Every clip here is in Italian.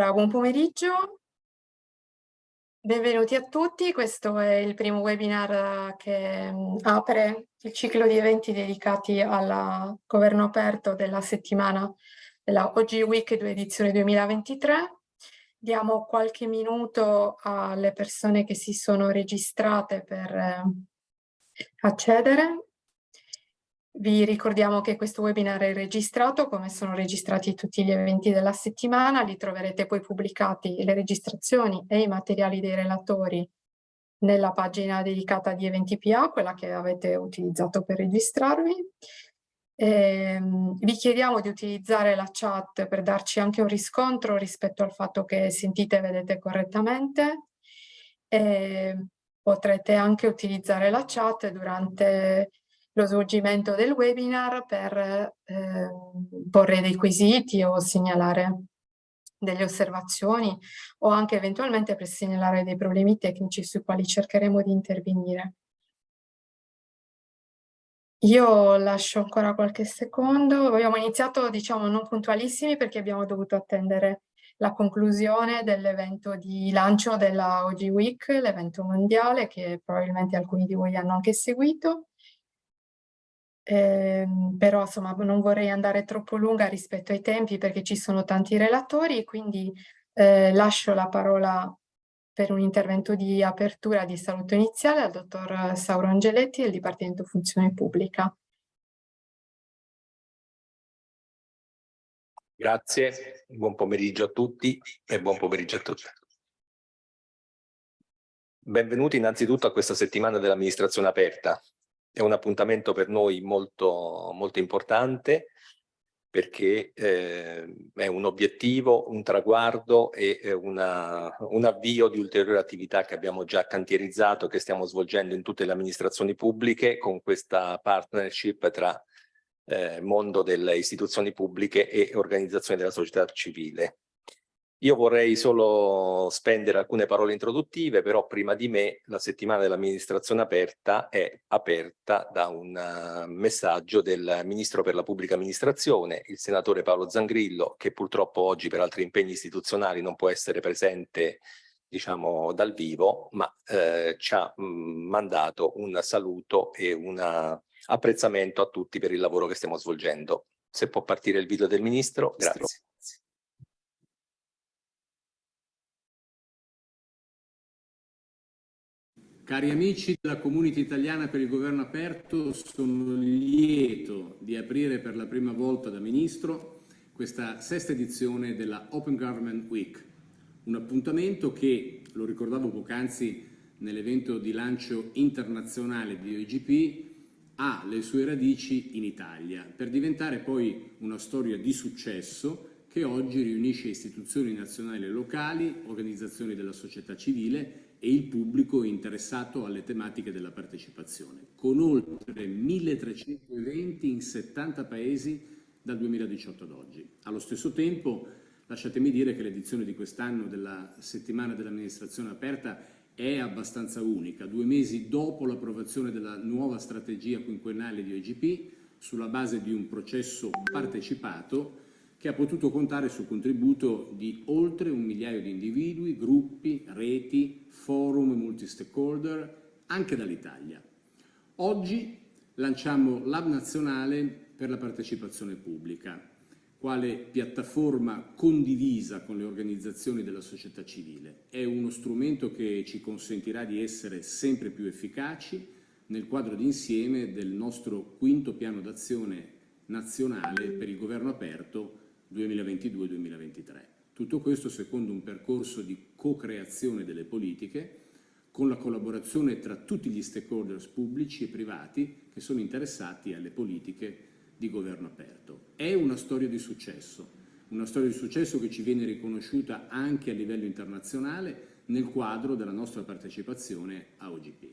Buon pomeriggio, benvenuti a tutti. Questo è il primo webinar che mm, apre il ciclo di eventi dedicati al governo aperto della settimana della OG Week 2 edizione 2023. Diamo qualche minuto alle persone che si sono registrate per eh, accedere vi ricordiamo che questo webinar è registrato, come sono registrati tutti gli eventi della settimana, li troverete poi pubblicati le registrazioni e i materiali dei relatori nella pagina dedicata di eventi PA, quella che avete utilizzato per registrarvi. Eh, vi chiediamo di utilizzare la chat per darci anche un riscontro rispetto al fatto che sentite e vedete correttamente. Eh, potrete anche utilizzare la chat durante lo svolgimento del webinar per eh, porre dei quesiti o segnalare delle osservazioni o anche eventualmente per segnalare dei problemi tecnici sui quali cercheremo di intervenire. Io lascio ancora qualche secondo, abbiamo iniziato diciamo non puntualissimi perché abbiamo dovuto attendere la conclusione dell'evento di lancio della OG Week, l'evento mondiale che probabilmente alcuni di voi hanno anche seguito eh, però insomma non vorrei andare troppo lunga rispetto ai tempi perché ci sono tanti relatori, quindi eh, lascio la parola per un intervento di apertura di saluto iniziale al dottor Sauro Angeletti del Dipartimento Funzione Pubblica. Grazie, buon pomeriggio a tutti e buon pomeriggio a tutti. Benvenuti innanzitutto a questa settimana dell'amministrazione aperta, è un appuntamento per noi molto, molto importante perché eh, è un obiettivo, un traguardo e una, un avvio di ulteriori attività che abbiamo già cantierizzato, che stiamo svolgendo in tutte le amministrazioni pubbliche con questa partnership tra eh, mondo delle istituzioni pubbliche e organizzazioni della società civile. Io vorrei solo spendere alcune parole introduttive, però prima di me la settimana dell'amministrazione aperta è aperta da un messaggio del Ministro per la Pubblica Amministrazione, il senatore Paolo Zangrillo, che purtroppo oggi per altri impegni istituzionali non può essere presente diciamo dal vivo, ma eh, ci ha mh, mandato un saluto e un apprezzamento a tutti per il lavoro che stiamo svolgendo. Se può partire il video del Ministro, grazie. Cari amici della Community Italiana per il Governo Aperto, sono lieto di aprire per la prima volta da Ministro questa sesta edizione della Open Government Week, un appuntamento che, lo ricordavo poc'anzi nell'evento di lancio internazionale di OGP, ha le sue radici in Italia, per diventare poi una storia di successo che oggi riunisce istituzioni nazionali e locali, organizzazioni della società civile e il pubblico interessato alle tematiche della partecipazione, con oltre 1300 eventi in 70 paesi dal 2018 ad oggi. Allo stesso tempo, lasciatemi dire che l'edizione di quest'anno della settimana dell'amministrazione aperta è abbastanza unica, due mesi dopo l'approvazione della nuova strategia quinquennale di OGP, sulla base di un processo partecipato che ha potuto contare sul contributo di oltre un migliaio di individui, gruppi, reti, forum multi-stakeholder, anche dall'Italia. Oggi lanciamo l'Hub nazionale per la partecipazione pubblica, quale piattaforma condivisa con le organizzazioni della società civile. È uno strumento che ci consentirà di essere sempre più efficaci nel quadro d'insieme del nostro quinto piano d'azione nazionale per il governo aperto 2022-2023. Tutto questo secondo un percorso di co-creazione delle politiche con la collaborazione tra tutti gli stakeholders pubblici e privati che sono interessati alle politiche di governo aperto. È una storia di successo, una storia di successo che ci viene riconosciuta anche a livello internazionale nel quadro della nostra partecipazione a OGP.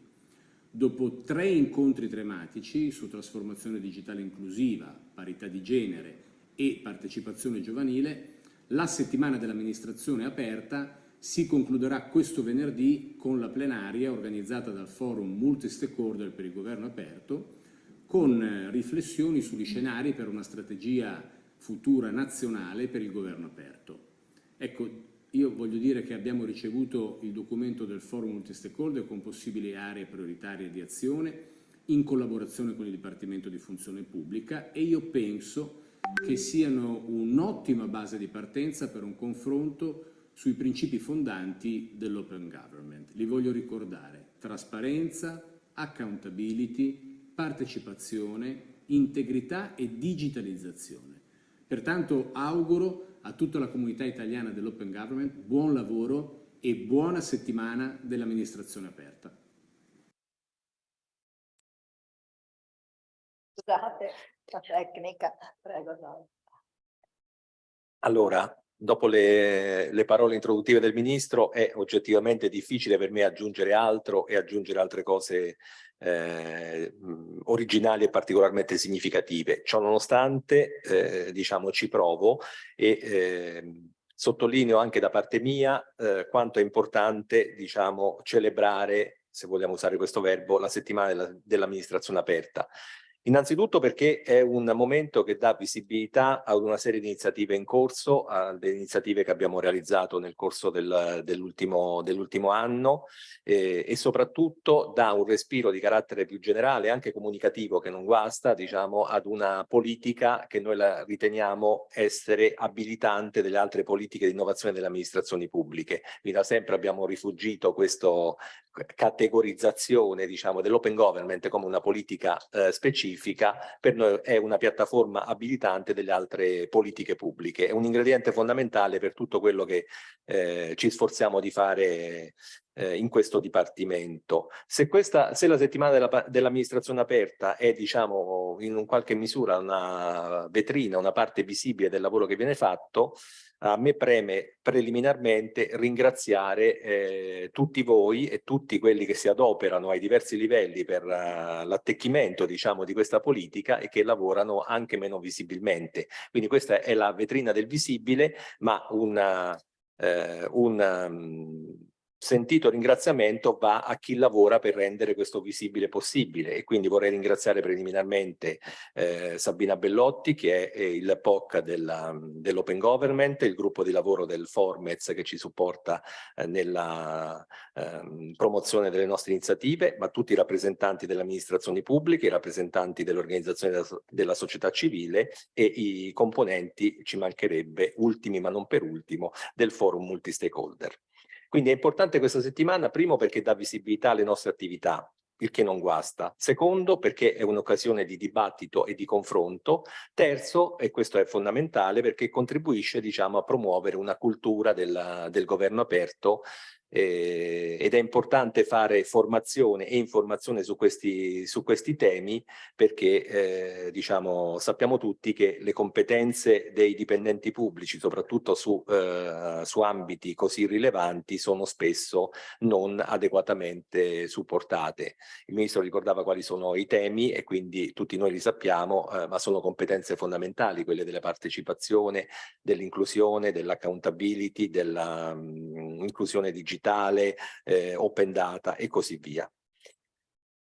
Dopo tre incontri tematici su trasformazione digitale inclusiva, parità di genere e partecipazione giovanile, la settimana dell'amministrazione aperta si concluderà questo venerdì con la plenaria organizzata dal forum multi-stakeholder per il governo aperto con eh, riflessioni sugli scenari per una strategia futura nazionale per il governo aperto. Ecco, io voglio dire che abbiamo ricevuto il documento del forum multi-stakeholder con possibili aree prioritarie di azione in collaborazione con il Dipartimento di Funzione Pubblica e io penso che siano un'ottima base di partenza per un confronto sui principi fondanti dell'open government. Li voglio ricordare, trasparenza, accountability, partecipazione, integrità e digitalizzazione. Pertanto auguro a tutta la comunità italiana dell'open government buon lavoro e buona settimana dell'amministrazione aperta. Scusate, la tecnica, prego. No. Allora, dopo le, le, parole introduttive del Ministro è oggettivamente difficile per me aggiungere altro e aggiungere altre cose eh, originali e particolarmente significative. Ciò nonostante, eh, diciamo, ci provo e eh, sottolineo anche da parte mia eh, quanto è importante, diciamo, celebrare, se vogliamo usare questo verbo, la settimana dell'amministrazione dell aperta. Innanzitutto perché è un momento che dà visibilità ad una serie di iniziative in corso, alle iniziative che abbiamo realizzato nel corso del, dell'ultimo dell anno eh, e soprattutto dà un respiro di carattere più generale, anche comunicativo, che non guasta, diciamo, ad una politica che noi riteniamo essere abilitante delle altre politiche di innovazione delle amministrazioni pubbliche. Quindi da sempre abbiamo rifugito questa categorizzazione diciamo, dell'open government come una politica eh, specifica specifica per noi è una piattaforma abilitante delle altre politiche pubbliche, è un ingrediente fondamentale per tutto quello che eh, ci sforziamo di fare eh, in questo dipartimento. Se, questa, se la settimana dell'amministrazione dell aperta è diciamo in un qualche misura una vetrina, una parte visibile del lavoro che viene fatto, a me preme preliminarmente ringraziare eh, tutti voi e tutti quelli che si adoperano ai diversi livelli per uh, l'attecchimento diciamo di questa politica e che lavorano anche meno visibilmente. Quindi questa è la vetrina del visibile ma una, eh, un um, sentito ringraziamento va a chi lavora per rendere questo visibile possibile e quindi vorrei ringraziare preliminarmente eh, Sabina Bellotti che è, il POC dell'Open Government, il gruppo di lavoro del Formez che ci supporta eh, nella eh, promozione delle nostre iniziative, ma tutti i rappresentanti delle amministrazioni pubbliche, i rappresentanti delle organizzazioni della, della società civile e i componenti, ci mancherebbe, ultimi ma non per ultimo, del forum multi-stakeholder. Quindi è importante questa settimana, primo perché dà visibilità alle nostre attività, il che non guasta. Secondo, perché è un'occasione di dibattito e di confronto. Terzo, e questo è fondamentale, perché contribuisce diciamo, a promuovere una cultura della, del governo aperto eh, ed è importante fare formazione e informazione su questi, su questi temi perché eh, diciamo, sappiamo tutti che le competenze dei dipendenti pubblici, soprattutto su, eh, su ambiti così rilevanti, sono spesso non adeguatamente supportate. Il Ministro ricordava quali sono i temi e quindi tutti noi li sappiamo, eh, ma sono competenze fondamentali, quelle della partecipazione, dell'inclusione, dell'accountability, dell'inclusione digitale digitale, eh, open data e così via.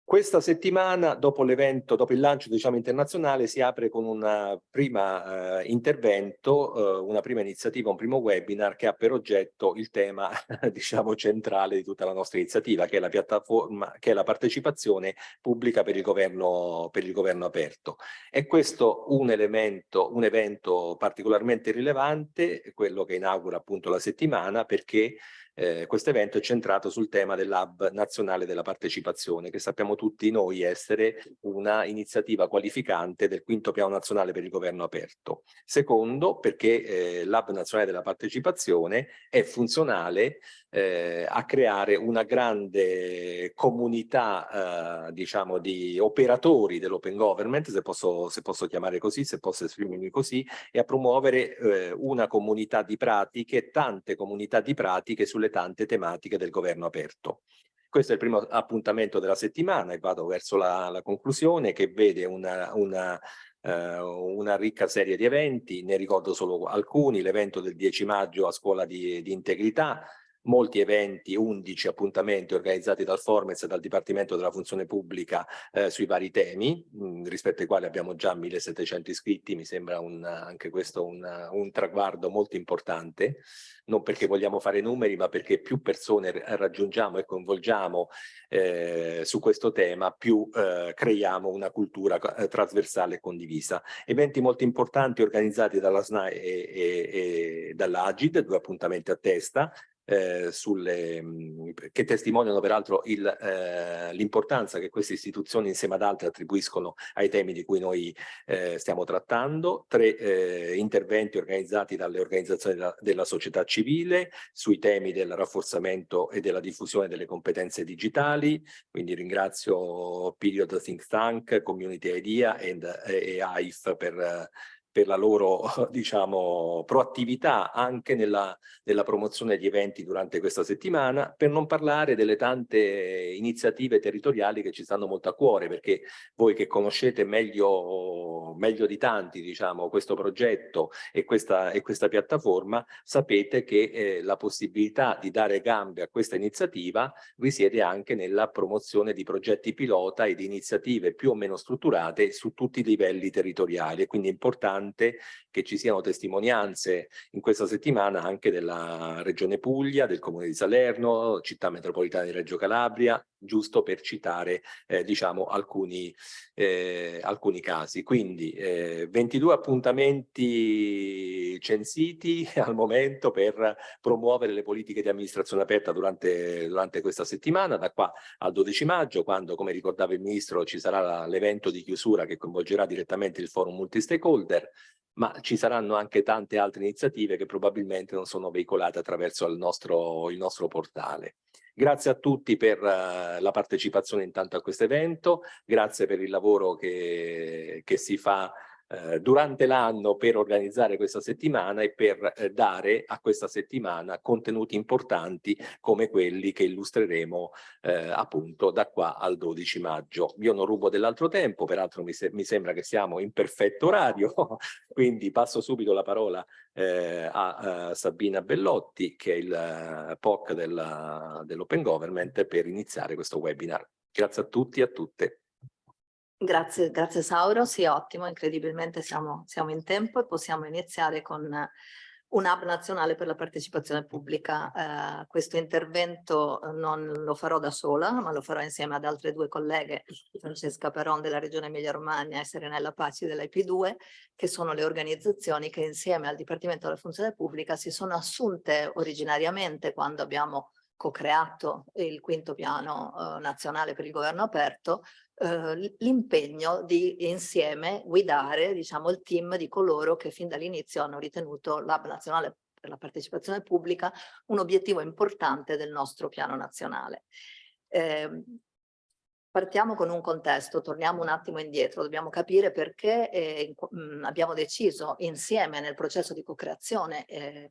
Questa settimana, dopo l'evento, dopo il lancio diciamo, internazionale, si apre con un prima eh, intervento, eh, una prima iniziativa, un primo webinar che ha per oggetto il tema diciamo, centrale di tutta la nostra iniziativa, che è la che è la partecipazione pubblica per il governo, per il governo aperto. È questo un elemento, un evento particolarmente rilevante, quello che inaugura appunto la settimana, perché eh, questo evento è centrato sul tema dell'Hub nazionale della partecipazione, che sappiamo tutti noi essere una iniziativa qualificante del quinto piano nazionale per il governo aperto. Secondo, perché eh, l'Hub nazionale della partecipazione è funzionale eh, a creare una grande comunità, eh, diciamo, di operatori dell'open government, se posso, se posso, chiamare così, se posso esprimermi così, e a promuovere eh, una comunità di pratiche, tante comunità di pratiche sulle tante tematiche del governo aperto. Questo è il primo appuntamento della settimana e vado verso la, la conclusione che vede una, una Uh, una ricca serie di eventi, ne ricordo solo alcuni, l'evento del 10 maggio a scuola di, di integrità, molti eventi, 11 appuntamenti organizzati dal Formez e dal Dipartimento della Funzione Pubblica eh, sui vari temi, mh, mm, rispetto ai quali abbiamo già 1700 iscritti, mi sembra un, anche questo un, un traguardo molto importante, non perché vogliamo fare numeri, ma perché più persone raggiungiamo e coinvolgiamo eh, su questo tema, più eh, creiamo una cultura eh, trasversale e condivisa. Eventi molto importanti organizzati dalla SNAI e, e, e dall'Agid, due appuntamenti a testa, eh, sulle, mh, che testimoniano peraltro eh, l'importanza che queste istituzioni insieme ad altre attribuiscono ai temi di cui noi eh, stiamo trattando, tre eh, interventi organizzati dalle organizzazioni della, della, società civile sui temi del rafforzamento e della diffusione delle competenze digitali, quindi ringrazio Period Think Tank, Community Idea e, e AIF per per la loro diciamo, proattività anche nella, nella, promozione di eventi durante questa settimana, per non parlare delle tante iniziative territoriali che ci stanno molto a cuore, perché voi che conoscete meglio, meglio di tanti diciamo, questo progetto e questa, e questa piattaforma, sapete che eh, la possibilità di dare gambe a questa iniziativa risiede anche nella promozione di progetti pilota e di iniziative più o meno strutturate su tutti i livelli territoriali, e quindi è importante importante che ci siano testimonianze in questa settimana anche della Regione Puglia, del Comune di Salerno, Città Metropolitana di Reggio Calabria, giusto per citare eh, diciamo alcuni, eh, alcuni casi. Quindi eh, 22 appuntamenti censiti al momento per promuovere le politiche di amministrazione aperta durante, durante questa settimana, da qua al 12 maggio, quando come ricordava il Ministro ci sarà l'evento di chiusura che coinvolgerà direttamente il forum multi-stakeholder, ma ci saranno anche tante altre iniziative che probabilmente non sono veicolate attraverso il nostro, il nostro portale. Grazie a tutti per uh, la partecipazione intanto a questo evento, grazie per il lavoro che, che si fa eh, durante l'anno per organizzare questa settimana e per eh, dare a questa settimana contenuti importanti come quelli che illustreremo eh, appunto da qua al 12 maggio. Io non rubo dell'altro tempo, peraltro mi, se mi, sembra che siamo in perfetto orario, quindi passo subito la parola eh, a, a, Sabina Bellotti che è il uh, POC dell'Open Government per iniziare questo webinar. Grazie a tutti e a tutte. Grazie, grazie Sauro, sì ottimo, incredibilmente siamo, siamo in tempo e possiamo iniziare con un hub nazionale per la partecipazione pubblica. Eh, questo intervento non lo farò da sola, ma lo farò insieme ad altre due colleghe, Francesca Peron della Regione Emilia-Romagna e Serenella Paci dell'IP2, che sono le organizzazioni che insieme al Dipartimento della Funzione Pubblica si sono assunte originariamente quando abbiamo co-creato il quinto piano eh, nazionale per il governo aperto, eh, l'impegno di insieme guidare diciamo, il team di coloro che fin dall'inizio hanno ritenuto l'Hub nazionale per la partecipazione pubblica un obiettivo importante del nostro piano nazionale. Eh, partiamo con un contesto, torniamo un attimo indietro, dobbiamo capire perché eh, mh, abbiamo deciso insieme nel processo di co-creazione eh,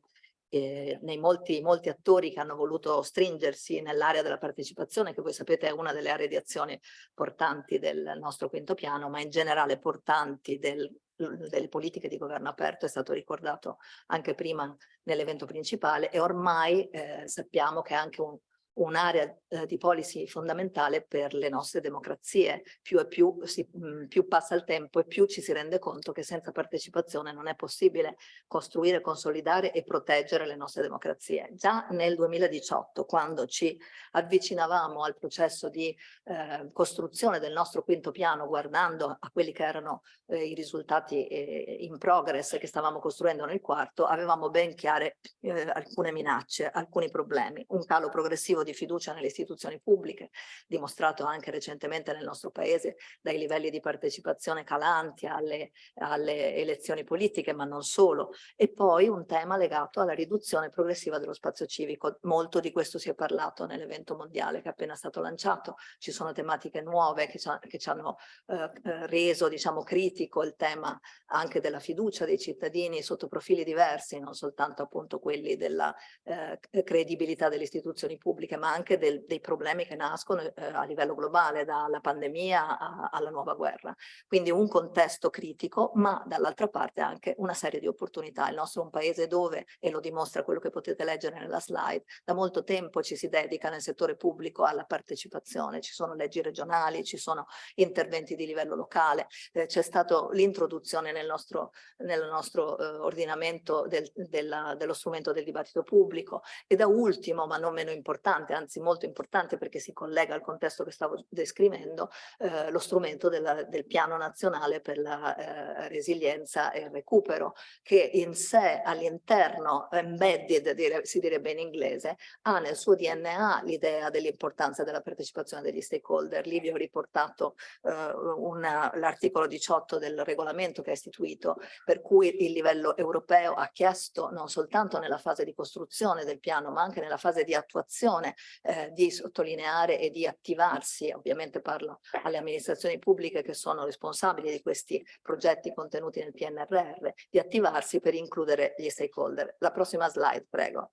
eh, nei molti, molti attori che hanno voluto stringersi nell'area della partecipazione, che voi sapete è una delle aree di azione portanti del nostro quinto piano, ma in generale portanti del, delle politiche di governo aperto, è stato ricordato anche prima nell'evento principale e ormai eh, sappiamo che è anche un, un'area eh, di policy fondamentale per le nostre democrazie. Più e più, si, mh, mm, più passa il tempo e più ci si rende conto che senza partecipazione non è possibile costruire, consolidare e proteggere le nostre democrazie. Già nel 2018, quando ci avvicinavamo al processo di eh, costruzione del nostro quinto piano, guardando a quelli che erano eh, i risultati eh, in progress che stavamo costruendo nel quarto, avevamo ben chiare eh, alcune minacce, alcuni problemi, un calo progressivo di fiducia nelle istituzioni pubbliche, dimostrato anche recentemente nel nostro paese dai livelli di partecipazione calanti alle, alle elezioni politiche, ma non solo. E poi un tema legato alla riduzione progressiva dello spazio civico. Molto di questo si è parlato nell'evento mondiale che è appena stato lanciato. Ci sono tematiche nuove che ci, che ci hanno eh, eh, reso, diciamo, critico il tema anche della fiducia dei cittadini sotto profili diversi, non soltanto appunto quelli della eh, credibilità delle istituzioni pubbliche politiche, ma anche del, dei problemi che nascono eh, a livello globale, dalla pandemia a, alla nuova guerra. Quindi un contesto critico, ma dall'altra parte anche una serie di opportunità. Il nostro è un paese dove, e lo dimostra quello che potete leggere nella slide, da molto tempo ci si dedica nel settore pubblico alla partecipazione, ci sono leggi regionali, ci sono interventi di livello locale, eh, c'è stata l'introduzione nel nostro, nel nostro eh, ordinamento del, della, dello strumento del dibattito pubblico e da ultimo, ma non meno importante, anzi molto importante perché si collega al contesto che stavo descrivendo, eh, lo strumento della, del piano nazionale per la eh, resilienza e il recupero, che in sé all'interno, embedded dire, si direbbe in inglese, ha nel suo DNA l'idea dell'importanza della partecipazione degli stakeholder. Lì vi ho riportato eh, l'articolo 18 del regolamento che è istituito, per cui il livello europeo ha chiesto non soltanto nella fase di costruzione del piano, ma anche nella fase di attuazione eh, di sottolineare e di attivarsi, ovviamente parlo alle amministrazioni pubbliche che sono responsabili di questi progetti contenuti nel PNRR, di attivarsi per includere gli stakeholder. La prossima slide, prego.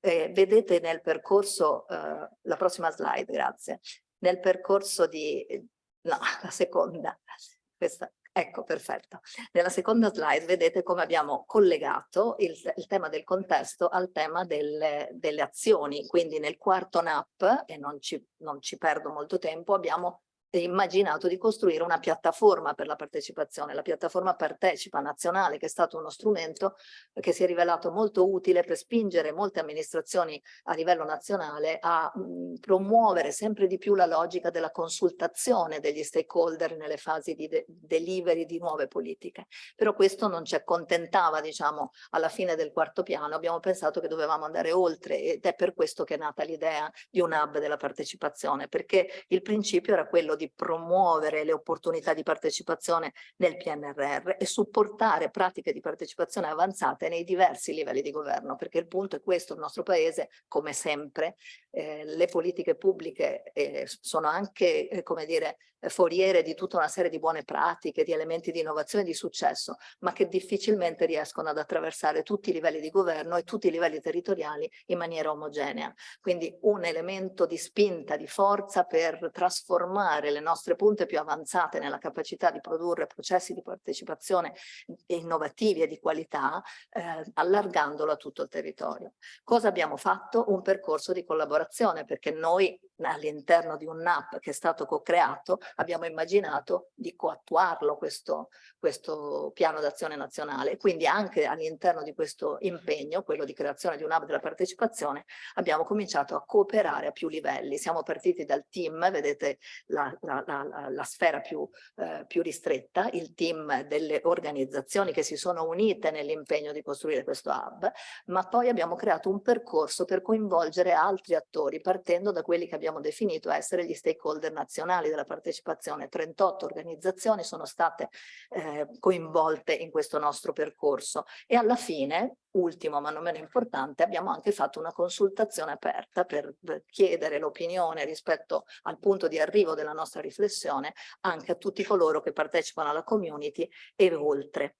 Eh, vedete nel percorso, eh, la prossima slide, grazie, nel percorso di, no, la seconda, questa, Ecco, perfetto. Nella seconda slide vedete come abbiamo collegato il, il tema del contesto al tema delle, delle, azioni. Quindi nel quarto NAP, e non ci, non ci perdo molto tempo, abbiamo immaginato di costruire una piattaforma per la partecipazione. La piattaforma Partecipa Nazionale, che è stato uno strumento che si è rivelato molto utile per spingere molte amministrazioni a livello nazionale a promuovere sempre di più la logica della consultazione degli stakeholder nelle fasi di de delivery di nuove politiche. Però questo non ci accontentava, diciamo, alla fine del quarto piano. Abbiamo pensato che dovevamo andare oltre ed è per questo che è nata l'idea di un hub della partecipazione, perché il principio era quello di promuovere le opportunità di partecipazione nel PNRR e supportare pratiche di partecipazione avanzate nei diversi livelli di governo, perché il punto è questo, il nostro paese, come sempre, eh, le politiche pubbliche eh, sono anche, eh, come dire, foriere di tutta una serie di buone pratiche, di elementi di innovazione e di successo, ma che difficilmente riescono ad attraversare tutti i livelli di governo e tutti i livelli territoriali in maniera omogenea. Quindi un elemento di spinta, di forza per trasformare le nostre punte più avanzate nella capacità di produrre processi di partecipazione innovativi e di qualità, eh, allargandolo a tutto il territorio. Cosa abbiamo fatto? Un percorso di collaborazione, perché noi all'interno di un NAP che è stato co-creato abbiamo immaginato di coattuarlo questo, questo piano d'azione nazionale. Quindi anche all'interno di questo impegno, quello di creazione di un hub della partecipazione, abbiamo cominciato a cooperare a più livelli. Siamo partiti dal team, vedete la, la, la, la sfera più, eh, più ristretta, il team delle organizzazioni che si sono unite nell'impegno di costruire questo hub, ma poi abbiamo creato un percorso per coinvolgere altri attori, partendo da quelli che abbiamo definito essere gli stakeholder nazionali della partecipazione. 38 organizzazioni sono state eh, coinvolte in questo nostro percorso e alla fine ultimo ma non meno importante, abbiamo anche fatto una consultazione aperta per chiedere l'opinione rispetto al punto di arrivo della nostra riflessione anche a tutti coloro che partecipano alla community e oltre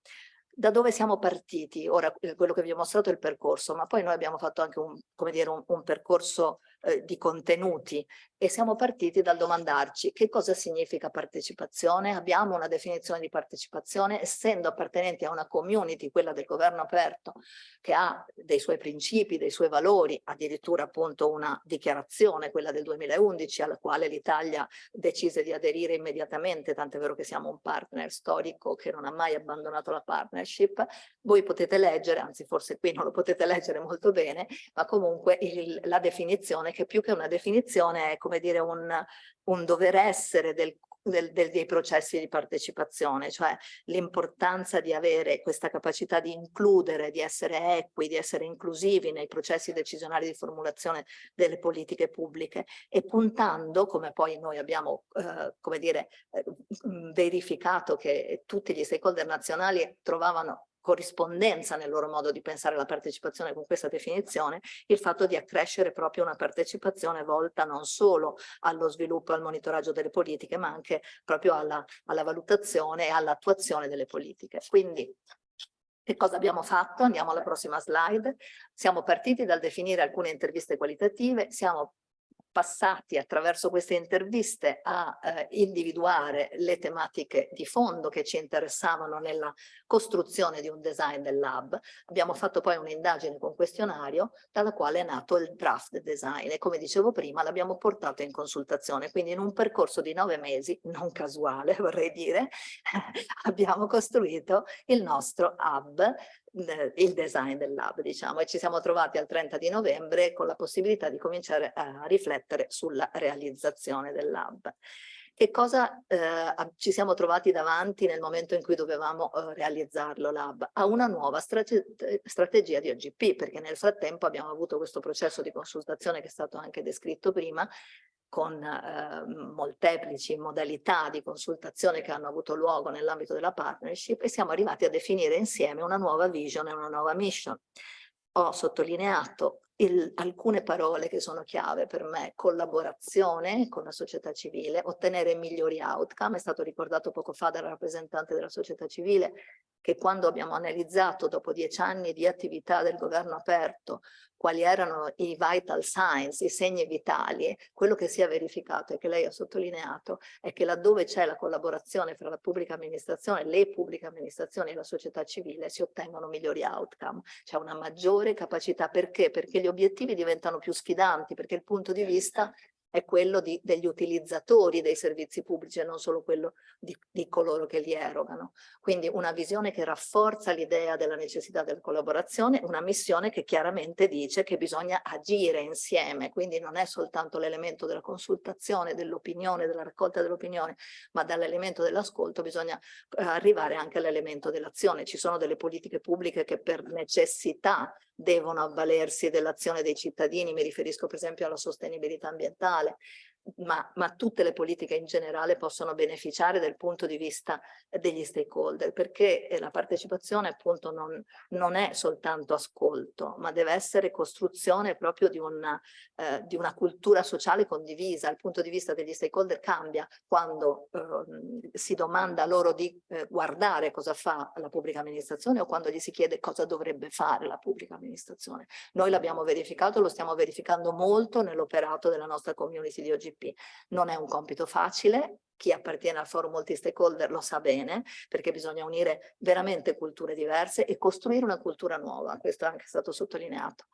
da dove siamo partiti? Ora, eh, quello che vi ho mostrato è il percorso, ma poi noi abbiamo fatto anche un, dire, un, un percorso eh, di contenuti e siamo partiti dal domandarci che cosa significa partecipazione, abbiamo una definizione di partecipazione, essendo appartenenti a una community, quella del governo aperto, che ha dei suoi principi, dei suoi valori, addirittura appunto una dichiarazione, quella del 2011, alla quale l'Italia decise di aderire immediatamente, tant'è vero che siamo un partner storico che non ha mai abbandonato la partnership, voi potete leggere, anzi forse qui non lo potete leggere molto bene, ma comunque il, la definizione che più che una definizione è come dire un, un dover essere del del, del, dei processi di partecipazione, cioè l'importanza di avere questa capacità di includere, di essere equi, di essere inclusivi nei processi decisionali di formulazione delle politiche pubbliche e puntando, come poi noi abbiamo eh, come dire, eh, verificato che tutti gli stakeholder nazionali trovavano corrispondenza nel loro modo di pensare la partecipazione con questa definizione, il fatto di accrescere proprio una partecipazione volta non solo allo sviluppo e al monitoraggio delle politiche, ma anche proprio alla, alla valutazione e all'attuazione delle politiche. Quindi che cosa abbiamo fatto? Andiamo alla prossima slide. Siamo partiti dal definire alcune interviste qualitative, siamo passati attraverso queste interviste a eh, individuare le tematiche di fondo che ci interessavano nella costruzione di un design del lab. Abbiamo fatto poi un'indagine con questionario dalla quale è nato il draft design e come dicevo prima l'abbiamo portato in consultazione, quindi in un percorso di nove mesi, non casuale vorrei dire, abbiamo costruito il nostro hub il design del lab, diciamo, e ci siamo trovati al 30 di novembre con la possibilità di cominciare a riflettere sulla realizzazione del lab. Che cosa eh, ci siamo trovati davanti nel momento in cui dovevamo eh, realizzarlo lab? A una nuova strate strategia di OGP, perché nel frattempo abbiamo avuto questo processo di consultazione che è stato anche descritto prima, con eh, molteplici modalità di consultazione che hanno avuto luogo nell'ambito della partnership e siamo arrivati a definire insieme una nuova vision e una nuova mission. Ho sottolineato il, alcune parole che sono chiave per me, collaborazione con la società civile, ottenere migliori outcome, è stato ricordato poco fa dal rappresentante della società civile, che quando abbiamo analizzato dopo dieci anni di attività del governo aperto quali erano i vital signs, i segni vitali, quello che si è verificato e che lei ha sottolineato è che laddove c'è la collaborazione fra la pubblica amministrazione, le pubbliche amministrazioni e la società civile si ottengono migliori outcome, c'è una maggiore capacità, perché? Perché gli obiettivi diventano più sfidanti, perché il punto di vista è quello di, degli utilizzatori dei servizi pubblici e non solo quello di, di coloro che li erogano. Quindi una visione che rafforza l'idea della necessità della collaborazione, una missione che chiaramente dice che bisogna agire insieme, quindi non è soltanto l'elemento della consultazione, dell'opinione, della raccolta dell'opinione, ma dall'elemento dell'ascolto bisogna eh, arrivare anche all'elemento dell'azione. Ci sono delle politiche pubbliche che per necessità devono avvalersi dell'azione dei cittadini, mi riferisco per esempio alla sostenibilità ambientale, male. Ma, ma, tutte le politiche in generale possono beneficiare dal punto di vista degli stakeholder, perché eh, la partecipazione appunto non, non è soltanto ascolto, ma deve essere costruzione proprio di una, eh, di una cultura sociale condivisa. Il punto di vista degli stakeholder cambia quando eh, si domanda loro di eh, guardare cosa fa la pubblica amministrazione o quando gli si chiede cosa dovrebbe fare la pubblica amministrazione. Noi l'abbiamo verificato, lo stiamo verificando molto nell'operato della nostra community di OGP GDP. Non è un compito facile, chi appartiene al forum multi-stakeholder lo sa bene, perché bisogna unire veramente culture diverse e costruire una cultura nuova, questo è anche stato sottolineato.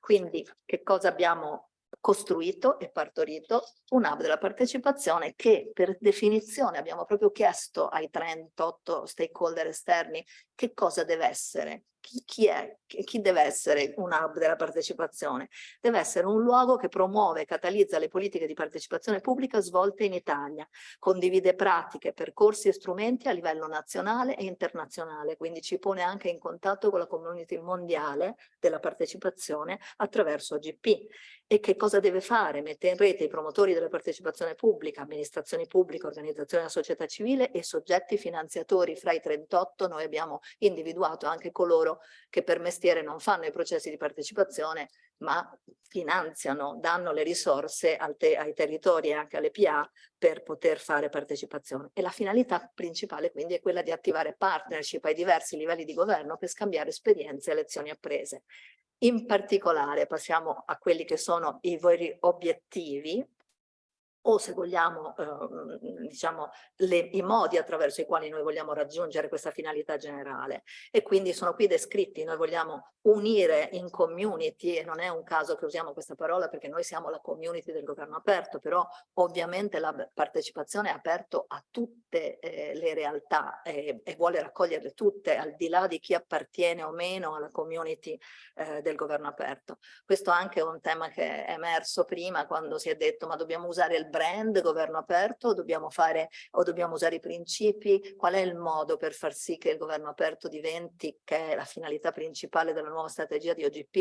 Quindi che cosa abbiamo costruito e partorito un hub della partecipazione che per definizione abbiamo proprio chiesto ai 38 stakeholder esterni che cosa deve essere, chi, chi è, chi deve essere un hub della partecipazione? Deve essere un luogo che promuove e catalizza le politiche di partecipazione pubblica svolte in Italia, condivide pratiche, percorsi e strumenti a livello nazionale e internazionale, quindi ci pone anche in contatto con la community mondiale della partecipazione attraverso OGP. E che cosa deve fare? Mette in rete i promotori della partecipazione pubblica, amministrazioni pubbliche, organizzazioni della società civile e soggetti finanziatori. Fra i 38 noi abbiamo individuato anche coloro che per mestiere non fanno i processi di partecipazione ma finanziano, danno le risorse te ai territori e anche alle PA per poter fare partecipazione. E la finalità principale quindi è quella di attivare partnership ai diversi livelli di governo per scambiare esperienze e lezioni apprese. In particolare passiamo a quelli che sono i veri obiettivi o se vogliamo, eh, diciamo, le, i modi attraverso i quali noi vogliamo raggiungere questa finalità generale. E quindi sono qui descritti, noi vogliamo unire in community, e non è un caso che usiamo questa parola perché noi siamo la community del governo aperto, però ovviamente la partecipazione è aperta a tutte eh, le realtà eh, e vuole raccoglierle tutte, al di là di chi appartiene o meno alla community eh, del governo aperto. Questo anche è un tema che è emerso prima quando si è detto ma dobbiamo usare il brand governo aperto dobbiamo, fare, o dobbiamo usare i principi? Qual è il modo per far sì che il governo aperto diventi, che è la finalità principale della nuova strategia di OGP,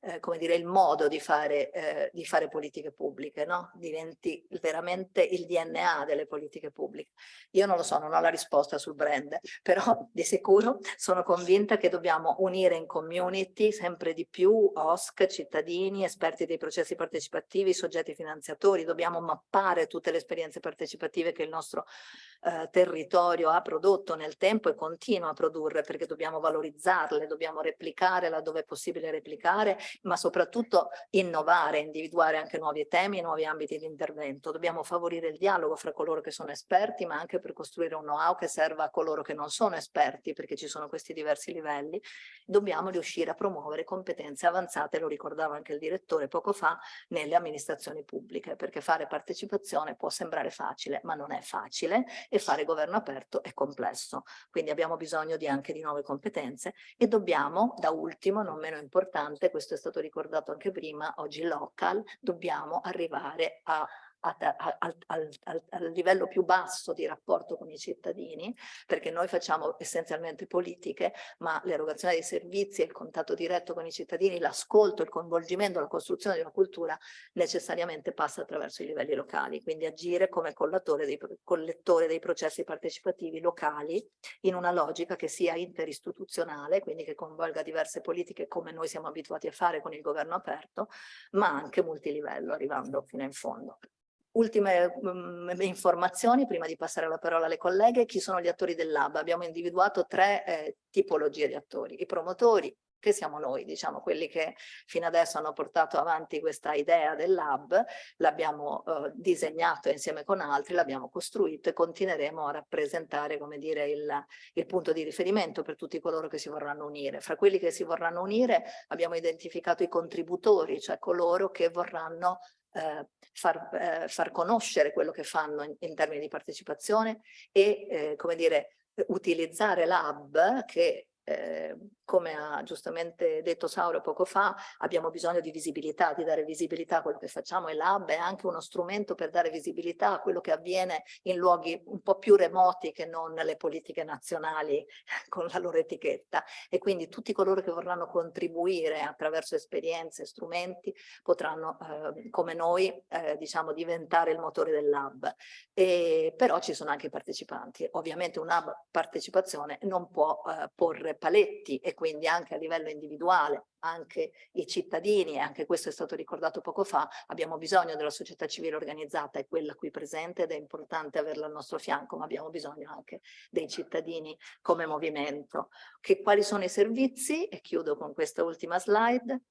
eh, come dire, il modo di fare, eh, di fare politiche pubbliche, no? Diventi veramente il DNA delle politiche pubbliche. Io non lo so, non ho la risposta sul brand, però di sicuro sono convinta che dobbiamo unire in community sempre di più OSC, cittadini, esperti dei processi partecipativi, soggetti finanziatori, dobbiamo mappare mappare tutte le esperienze partecipative che il nostro eh, territorio ha prodotto nel tempo e continua a produrre perché dobbiamo valorizzarle, dobbiamo replicare laddove è possibile replicare, ma soprattutto innovare, individuare anche nuovi temi nuovi ambiti di intervento. Dobbiamo favorire il dialogo fra coloro che sono esperti, ma anche per costruire un know-how che serva a coloro che non sono esperti, perché ci sono questi diversi livelli. Dobbiamo riuscire a promuovere competenze avanzate, lo ricordava anche il direttore poco fa, nelle amministrazioni pubbliche, perché fare partecipazione può sembrare facile, ma non è facile e fare governo aperto è complesso. Quindi abbiamo bisogno di anche di nuove competenze e dobbiamo, da ultimo, non meno importante, questo è stato ricordato anche prima, oggi local, dobbiamo arrivare a al, al, al, al, livello più basso di rapporto con i cittadini, perché noi facciamo essenzialmente politiche, ma l'erogazione dei servizi, il contatto diretto con i cittadini, l'ascolto, il coinvolgimento, la costruzione di una cultura necessariamente passa attraverso i livelli locali, quindi agire come dei, collettore dei processi partecipativi locali in una logica che sia interistituzionale, quindi che coinvolga diverse politiche come noi siamo abituati a fare con il governo aperto, ma anche multilivello, arrivando fino in fondo. Ultime um, informazioni prima di passare la parola alle colleghe, chi sono gli attori del lab? Abbiamo individuato tre eh, tipologie di attori, i promotori, che siamo noi, diciamo, quelli che fino adesso hanno portato avanti questa idea del lab, l'abbiamo eh, disegnato insieme con altri, l'abbiamo costruito e continueremo a rappresentare, come dire, il, il, punto di riferimento per tutti coloro che si vorranno unire. Fra quelli che si vorranno unire abbiamo identificato i contributori, cioè coloro che vorranno eh, far, eh, far, conoscere quello che fanno in, in termini di partecipazione e, eh, come dire, utilizzare l'hub che eh, come ha giustamente detto Sauro poco fa, abbiamo bisogno di visibilità, di dare visibilità a quello che facciamo e l'hub è anche uno strumento per dare visibilità a quello che avviene in luoghi un po' più remoti che non le politiche nazionali con la loro etichetta. E quindi tutti coloro che vorranno contribuire attraverso esperienze, strumenti potranno eh, come noi eh, diciamo diventare il motore dell'hub e però ci sono anche i partecipanti. Ovviamente un hub partecipazione non può eh, porre paletti e quindi anche a livello individuale, anche i cittadini, e anche questo è stato ricordato poco fa, abbiamo bisogno della società civile organizzata, è quella qui presente ed è importante averla al nostro fianco, ma abbiamo bisogno anche dei cittadini come movimento. Che, quali sono i servizi? E chiudo con questa ultima slide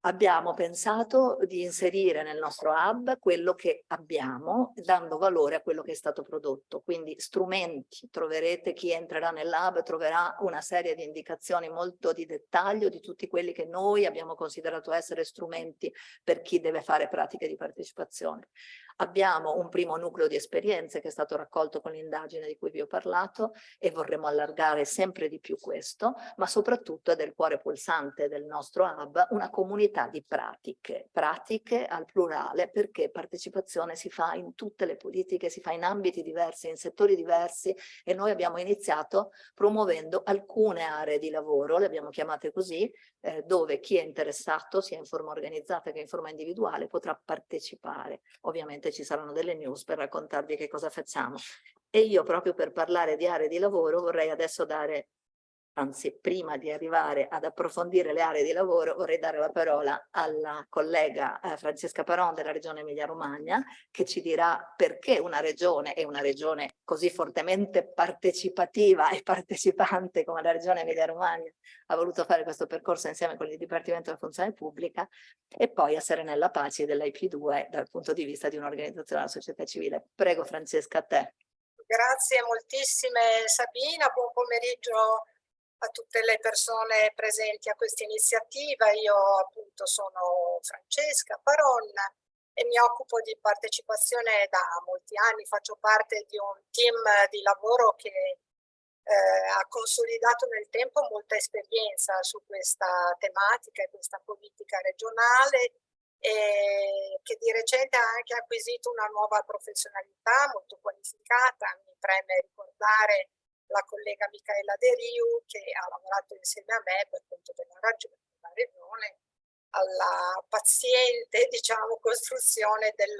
abbiamo pensato di inserire nel nostro hub quello che abbiamo, dando valore a quello che è stato prodotto. Quindi strumenti, troverete chi entrerà nell'hub, troverà una serie di indicazioni molto di dettaglio di tutti quelli che noi abbiamo considerato essere strumenti per chi deve fare pratiche di partecipazione. Abbiamo un primo nucleo di esperienze che è stato raccolto con l'indagine di cui vi ho parlato e vorremmo allargare sempre di più questo, ma soprattutto è del cuore pulsante del nostro hub una comunità di pratiche, pratiche al plurale perché partecipazione si fa in tutte le politiche, si fa in ambiti diversi, in settori diversi e noi abbiamo iniziato promuovendo alcune aree di lavoro, le abbiamo chiamate così, eh, dove chi è interessato, sia in forma organizzata che in forma individuale, potrà partecipare. Ovviamente ci saranno delle news per raccontarvi che cosa facciamo. E io proprio per parlare di aree di lavoro vorrei adesso dare anzi prima di arrivare ad approfondire le aree di lavoro vorrei dare la parola alla collega eh, Francesca Paron della regione Emilia Romagna che ci dirà perché una regione e una regione così fortemente partecipativa e partecipante come la regione Emilia Romagna ha voluto fare questo percorso insieme con il Dipartimento della Funzione Pubblica e poi a Serenella Paci dell'IP2 dal punto di vista di un'organizzazione della società civile. Prego Francesca a te. Grazie moltissime Sabina, buon pomeriggio a tutte le persone presenti a questa iniziativa. Io appunto sono Francesca Paronna e mi occupo di partecipazione da molti anni, faccio parte di un team di lavoro che eh, ha consolidato nel tempo molta esperienza su questa tematica e questa politica regionale e che di recente ha anche acquisito una nuova professionalità molto qualificata. Mi preme ricordare la collega Michaela De Riu che ha lavorato insieme a me per conto della ragione, della regione alla paziente diciamo, costruzione del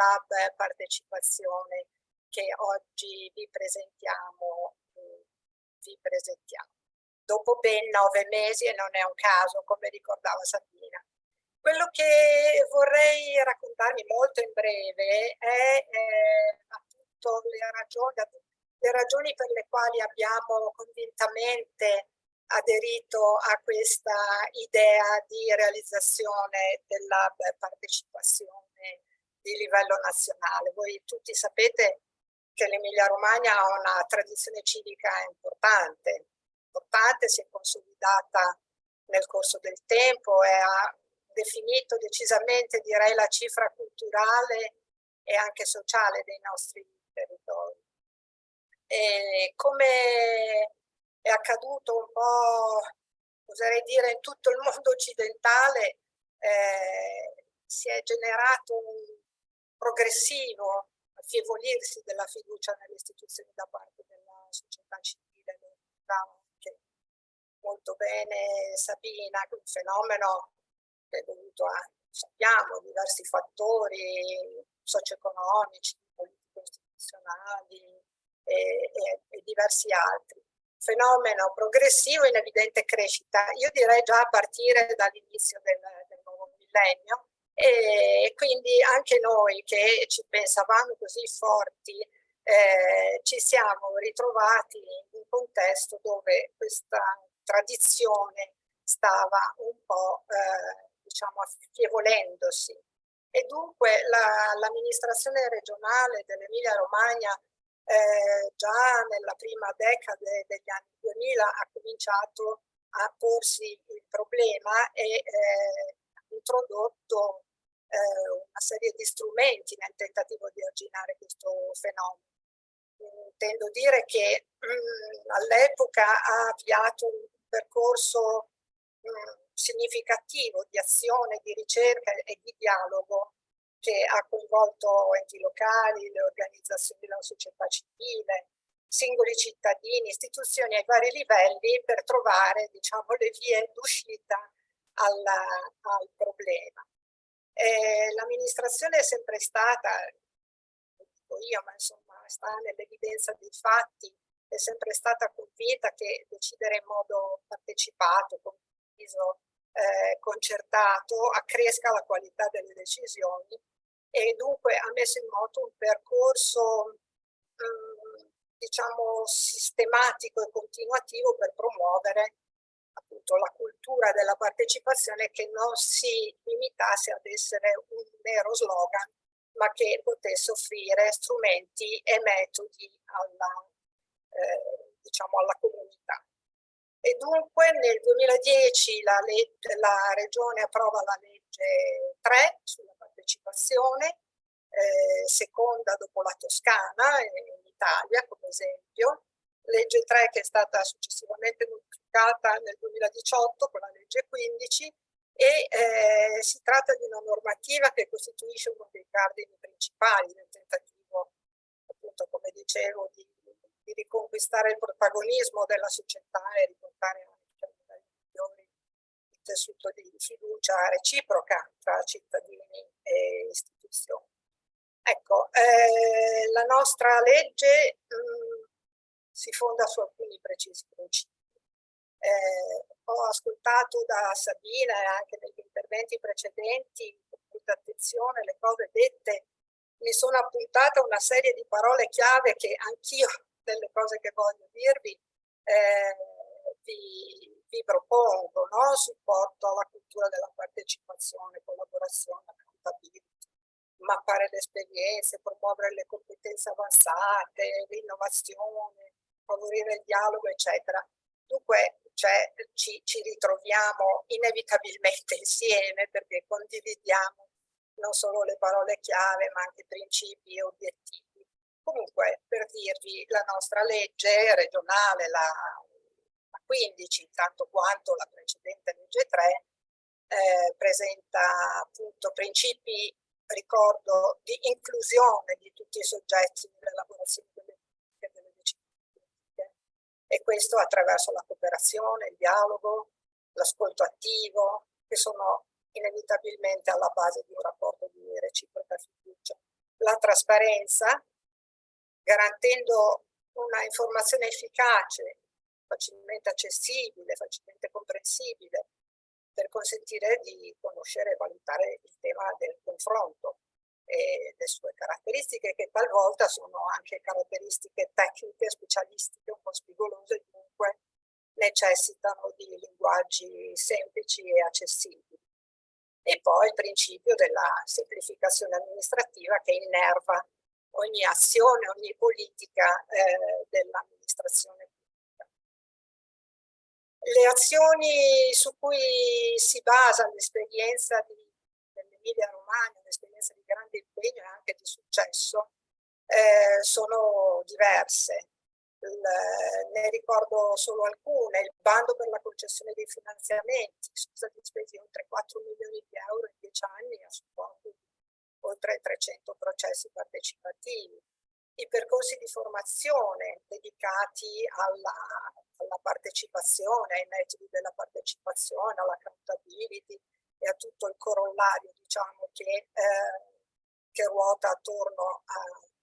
partecipazione che oggi vi presentiamo, vi presentiamo. Dopo ben nove mesi, e non è un caso, come ricordava Sabina. Quello che vorrei raccontarvi molto in breve è eh, appunto le ragioni, le ragioni per le quali abbiamo convintamente aderito a questa idea di realizzazione della partecipazione di livello nazionale. Voi tutti sapete che l'Emilia Romagna ha una tradizione civica importante, importante, si è consolidata nel corso del tempo e ha definito decisamente, direi, la cifra culturale e anche sociale dei nostri territori. E come è accaduto un po', oserei dire, in tutto il mondo occidentale, eh, si è generato un progressivo affievolirsi della fiducia nelle istituzioni da parte della società civile, lo anche molto bene Sabina, un fenomeno che è dovuto a, sappiamo, diversi fattori socio-economici, politico-istituzionali e, e, e diversi altri. Fenomeno progressivo in evidente crescita, io direi già a partire dall'inizio del, del, nuovo millennio. E quindi anche noi che ci pensavamo così forti eh, ci siamo ritrovati in un contesto dove questa tradizione stava un po' eh, diciamo affievolendosi. E dunque l'amministrazione la, regionale dell'Emilia Romagna eh, già nella prima decade degli anni 2000 ha cominciato a porsi il problema e eh, ha introdotto eh, una serie di strumenti nel tentativo di arginare questo fenomeno. Intendo dire che mm, all'epoca ha avviato un percorso mm, significativo di azione, di ricerca e di dialogo che ha coinvolto enti locali, le organizzazioni della società civile, singoli cittadini, istituzioni ai vari livelli per trovare diciamo, le vie d'uscita al, problema. L'amministrazione è sempre stata, lo dico io, ma insomma sta nell'evidenza dei fatti, è sempre stata convinta che decidere in modo partecipato, condiviso, eh, concertato accresca la qualità delle decisioni e dunque ha messo in moto un percorso mh, mm, diciamo sistematico e continuativo per promuovere appunto la cultura della partecipazione che non si limitasse ad essere un mero slogan ma che potesse offrire strumenti e metodi alla, eh, diciamo alla comunità. E dunque nel 2010 la, la Regione approva la legge 3 sulla partecipazione, eh, seconda dopo la Toscana in Italia come esempio, legge 3 che è stata successivamente modificata nel 2018 con la legge 15 e eh, si tratta di una normativa che costituisce uno dei cardini principali del tentativo, appunto come dicevo, di, di riconquistare il protagonismo della società e riportare anche a livelli migliori il tessuto di fiducia reciproca tra cittadini e istituzioni. Ecco, eh, la nostra legge mh, mm, si fonda su alcuni precisi principi. Eh, ho ascoltato da Sabina e anche negli interventi precedenti con molta attenzione le cose dette, mi sono appuntata una serie di parole chiave che anch'io, delle cose che voglio dirvi, eh, vi, vi, propongo, no? supporto alla cultura della partecipazione, collaborazione, accountability, mappare le esperienze, promuovere le competenze avanzate, l'innovazione, favorire il dialogo, eccetera. Dunque cioè, ci, ci ritroviamo inevitabilmente insieme perché condividiamo non solo le parole chiave ma anche principi e obiettivi. Comunque per dirvi la nostra legge regionale, la, la 15, tanto quanto la precedente legge 3, eh, presenta appunto principi ricordo, di inclusione di tutti i soggetti nell'elaborazione delle delle decisioni politiche e questo attraverso la cooperazione, il dialogo, l'ascolto attivo, che sono inevitabilmente alla base di un rapporto di reciproca fiducia. La trasparenza, garantendo una informazione efficace, facilmente accessibile, facilmente comprensibile, per consentire di conoscere e valutare il tema del confronto e le sue caratteristiche che talvolta sono anche caratteristiche tecniche, specialistiche, un po' spigolose, dunque necessitano di linguaggi semplici e accessibili. E poi il principio della semplificazione amministrativa che innerva ogni azione, ogni politica eh, dell'amministrazione. Le azioni su cui si basa l'esperienza dell'Emilia Romagna, un'esperienza di grande impegno e anche di successo, eh, sono diverse. Il, ne ricordo solo alcune, il bando per la concessione dei finanziamenti, sono stati spesi oltre 4 milioni di euro in 10 anni a supporto di oltre 300 processi partecipativi, i percorsi di formazione dedicati alla, alla partecipazione, ai metodi della partecipazione, all'accountability e a tutto il corollario diciamo, che, eh, che ruota attorno a,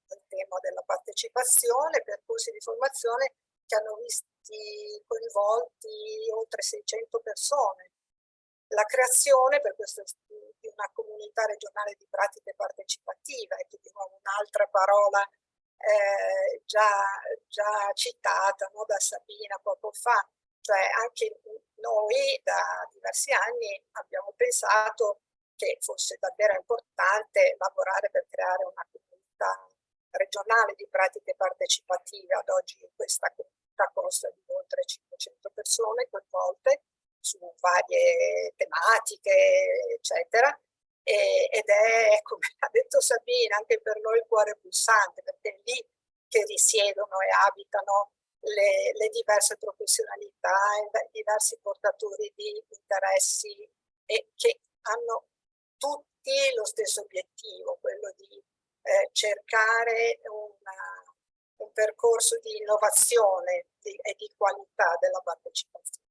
al tema della partecipazione, percorsi di formazione che hanno visti coinvolti oltre 600 persone. La creazione per questo di una comunità regionale di pratiche partecipative, che di nuovo un'altra parola eh, già, già, citata no, da Sabina poco fa, cioè anche noi da diversi anni abbiamo pensato che fosse davvero importante lavorare per creare una comunità regionale di pratiche partecipative. Ad oggi questa comunità consta di oltre 500 persone coinvolte su varie tematiche, eccetera, e, ed è, come ha detto Sabina, anche per noi il cuore pulsante, perché è lì che risiedono e abitano le, le diverse professionalità, i diversi portatori di interessi e che hanno tutti lo stesso obiettivo, quello di eh, cercare una, un percorso di innovazione di, e di qualità della partecipazione.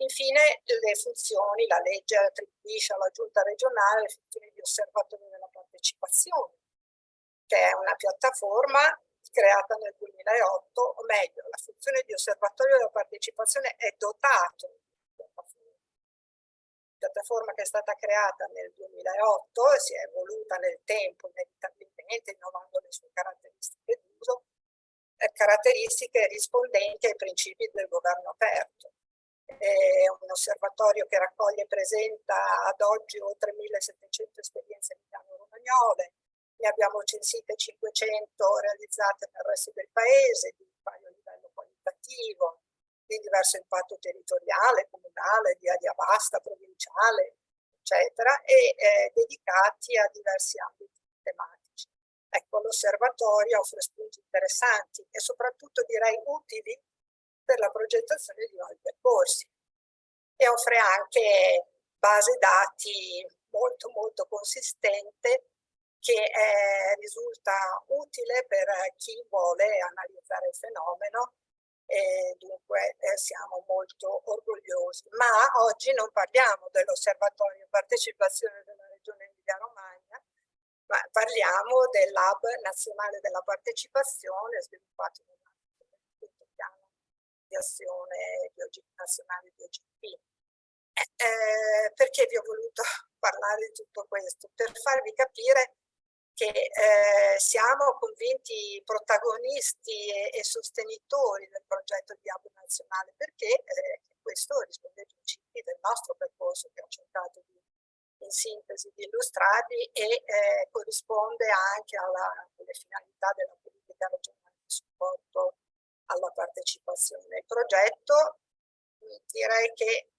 Infine le funzioni, la legge attribuisce alla giunta regionale le funzioni di osservatorio della partecipazione, che è una piattaforma creata nel 2008, o meglio, la funzione di osservatorio della partecipazione è dotata di piattaforma. piattaforma che è stata creata nel 2008 e si è evoluta nel tempo inevitabilmente, innovando le sue caratteristiche d'uso, caratteristiche rispondenti ai principi del governo aperto è un osservatorio che raccoglie e presenta ad oggi oltre 1700 esperienze milano-romagnole, ne abbiamo censite 500 realizzate nel resto del paese, di vario livello qualitativo, di diverso impatto territoriale, comunale, di aria vasta, provinciale, eccetera, e eh, dedicati a diversi ambiti tematici. Ecco, l'osservatorio offre spunti interessanti e soprattutto direi utili per la progettazione di nuovi percorsi e offre anche base dati molto molto consistente che eh, risulta utile per chi vuole analizzare il fenomeno e dunque eh, siamo molto orgogliosi. Ma oggi non parliamo dell'osservatorio partecipazione della regione Emilia Romagna, ma parliamo del Lab Nazionale della Partecipazione sviluppato nel azione di OG, nazionale di OGP. Eh, eh, perché vi ho voluto parlare di tutto questo? Per farvi capire che eh, siamo convinti protagonisti e, e, sostenitori del progetto di Hub nazionale perché eh, questo risponde ai principi del nostro percorso che ho cercato di, in sintesi di illustrarvi e eh, corrisponde anche alla, alle finalità della politica regionale di supporto alla partecipazione. Il progetto direi che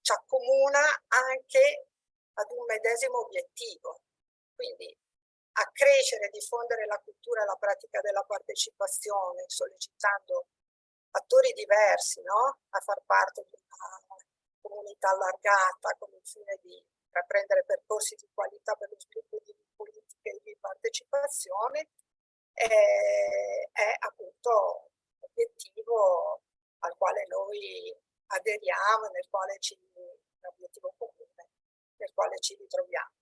ci accomuna anche ad un medesimo obiettivo, quindi accrescere e diffondere la cultura e la pratica della partecipazione, sollecitando attori diversi no? a far parte di una comunità allargata con il fine di intraprendere percorsi di qualità per lo sviluppo di politiche di partecipazione, eh, è appunto obiettivo al quale noi aderiamo, nel quale ci, un obiettivo comune, nel quale ci ritroviamo.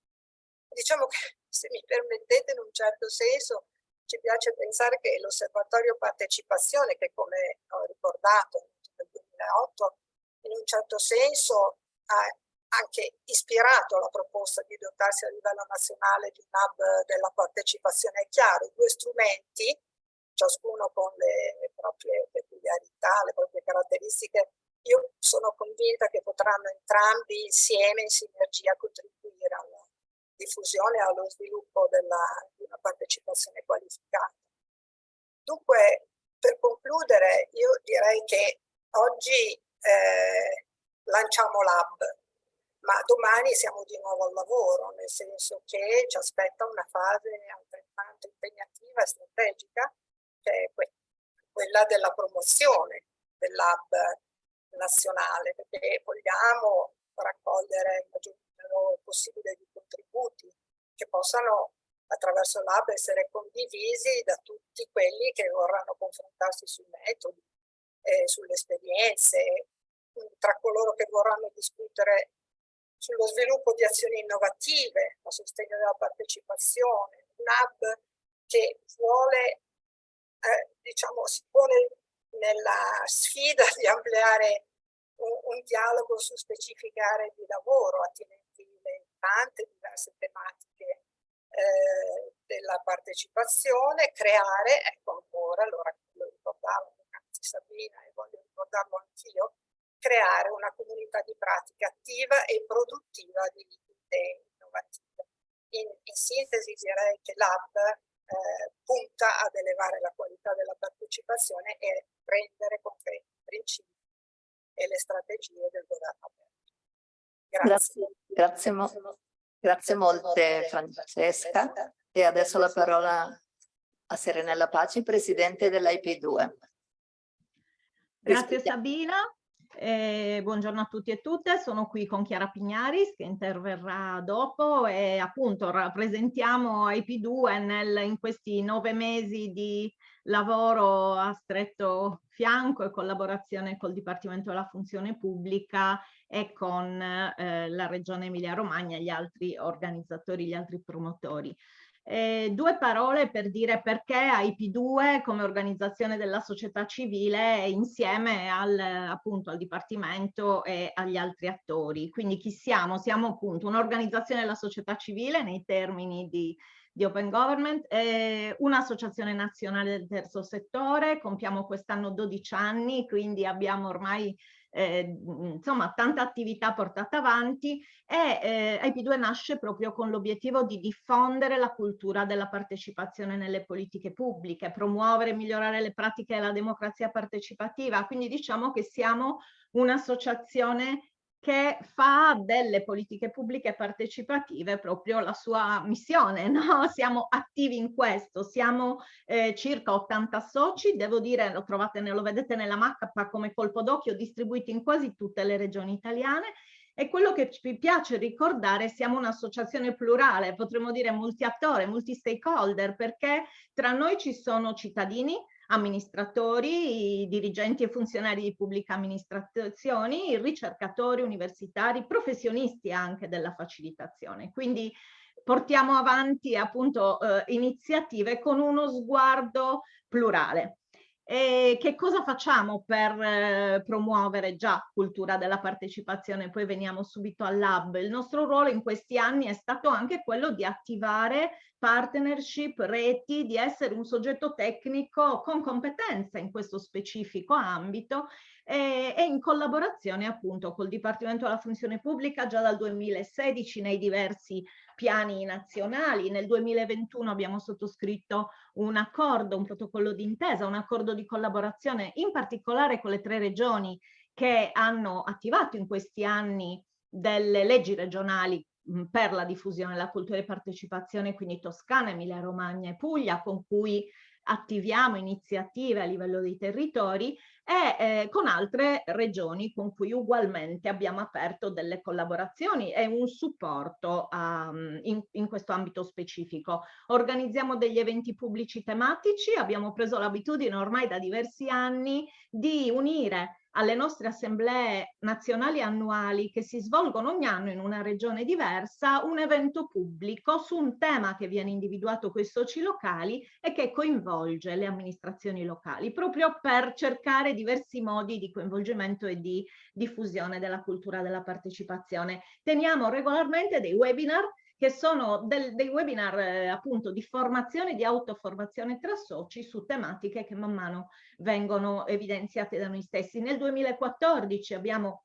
Diciamo che, se mi permettete, in un certo senso, ci piace pensare che l'osservatorio partecipazione, che come ho ricordato nel 2008, in un certo senso ha anche ispirato alla proposta di dotarsi a livello nazionale di un hub della partecipazione. È chiaro, i due strumenti, ciascuno con le, proprie peculiarità, le proprie caratteristiche, io sono convinta che potranno entrambi insieme, in sinergia, contribuire alla diffusione e allo sviluppo della, di una partecipazione qualificata. Dunque, per concludere, io direi che oggi eh, lanciamo l'hub, ma domani siamo di nuovo al lavoro, nel senso che ci aspetta una fase altrettanto impegnativa e strategica, che è quella della promozione dell'hub nazionale, perché vogliamo raccogliere il maggior numero possibile di contributi che possano attraverso l'hub essere condivisi da tutti quelli che vorranno confrontarsi sui metodi, eh, sulle esperienze, tra coloro che vorranno discutere sullo sviluppo di azioni innovative, a sostegno della partecipazione, un hub che vuole, eh, diciamo, si pone nella sfida di ampliare un, un, dialogo su specifiche aree di lavoro attinenti le tante diverse tematiche eh, della partecipazione, creare, ecco ancora, allora lo ricordavo Sabina e voglio ricordarlo anch'io, creare una comunità di pratica attiva e produttiva di idee innovative. In, in sintesi direi che l'Hub eh, punta ad elevare la qualità della partecipazione e rendere concreti i principi e le strategie del governo aperto. Grazie. Grazie, grazie, grazie molte Francesca. E adesso la parola a Serenella Paci, Presidente dell'IP2. Grazie Sabina. Eh, buongiorno a tutti e tutte, sono qui con Chiara Pignaris che interverrà dopo e appunto rappresentiamo IP2 nel, in questi nove mesi di lavoro a stretto fianco e collaborazione col Dipartimento della Funzione Pubblica e con eh, la Regione Emilia Romagna e gli altri organizzatori, gli altri promotori. Eh, due parole per dire perché IP2 come organizzazione della società civile insieme al, appunto, al Dipartimento e agli altri attori. Quindi chi siamo? Siamo appunto un'organizzazione della società civile nei termini di, di Open Government, eh, un'associazione nazionale del terzo settore, compiamo quest'anno 12 anni, quindi abbiamo ormai eh, insomma tanta attività portata avanti e eh, IP2 nasce proprio con l'obiettivo di diffondere la cultura della partecipazione nelle politiche pubbliche, promuovere e migliorare le pratiche della democrazia partecipativa, quindi diciamo che siamo un'associazione che fa delle politiche pubbliche partecipative proprio la sua missione, no? Siamo attivi in questo, siamo eh, circa 80 soci, devo dire, lo trovate, lo vedete nella mappa come colpo d'occhio, distribuiti in quasi tutte le regioni italiane e quello che ci piace ricordare, siamo un'associazione plurale, potremmo dire multi-attore, multi-stakeholder, perché tra noi ci sono cittadini, amministratori, dirigenti e funzionari di pubbliche amministrazioni, ricercatori universitari, professionisti anche della facilitazione. Quindi portiamo avanti appunto eh, iniziative con uno sguardo plurale. E che cosa facciamo per eh, promuovere già cultura della partecipazione? Poi veniamo subito al lab. Il nostro ruolo in questi anni è stato anche quello di attivare partnership, reti, di essere un soggetto tecnico con competenza in questo specifico ambito e, e in collaborazione appunto col Dipartimento della Funzione Pubblica già dal 2016 nei diversi piani nazionali. Nel 2021 abbiamo sottoscritto un accordo, un protocollo d'intesa, un accordo di collaborazione in particolare con le tre regioni che hanno attivato in questi anni delle leggi regionali per la diffusione della cultura e partecipazione, quindi Toscana, Emilia Romagna e Puglia, con cui attiviamo iniziative a livello dei territori e eh, con altre regioni con cui ugualmente abbiamo aperto delle collaborazioni e un supporto um, in, in, questo ambito specifico. Organizziamo degli eventi pubblici tematici, abbiamo preso l'abitudine ormai da diversi anni di unire alle nostre assemblee nazionali annuali che si svolgono ogni anno in una regione diversa, un evento pubblico su un tema che viene individuato con i soci locali e che coinvolge le amministrazioni locali, proprio per cercare diversi modi di coinvolgimento e di diffusione della cultura della partecipazione. Teniamo regolarmente dei webinar che sono del, dei webinar eh, appunto di formazione, di autoformazione tra soci su tematiche che man mano vengono evidenziate da noi stessi. Nel 2014 abbiamo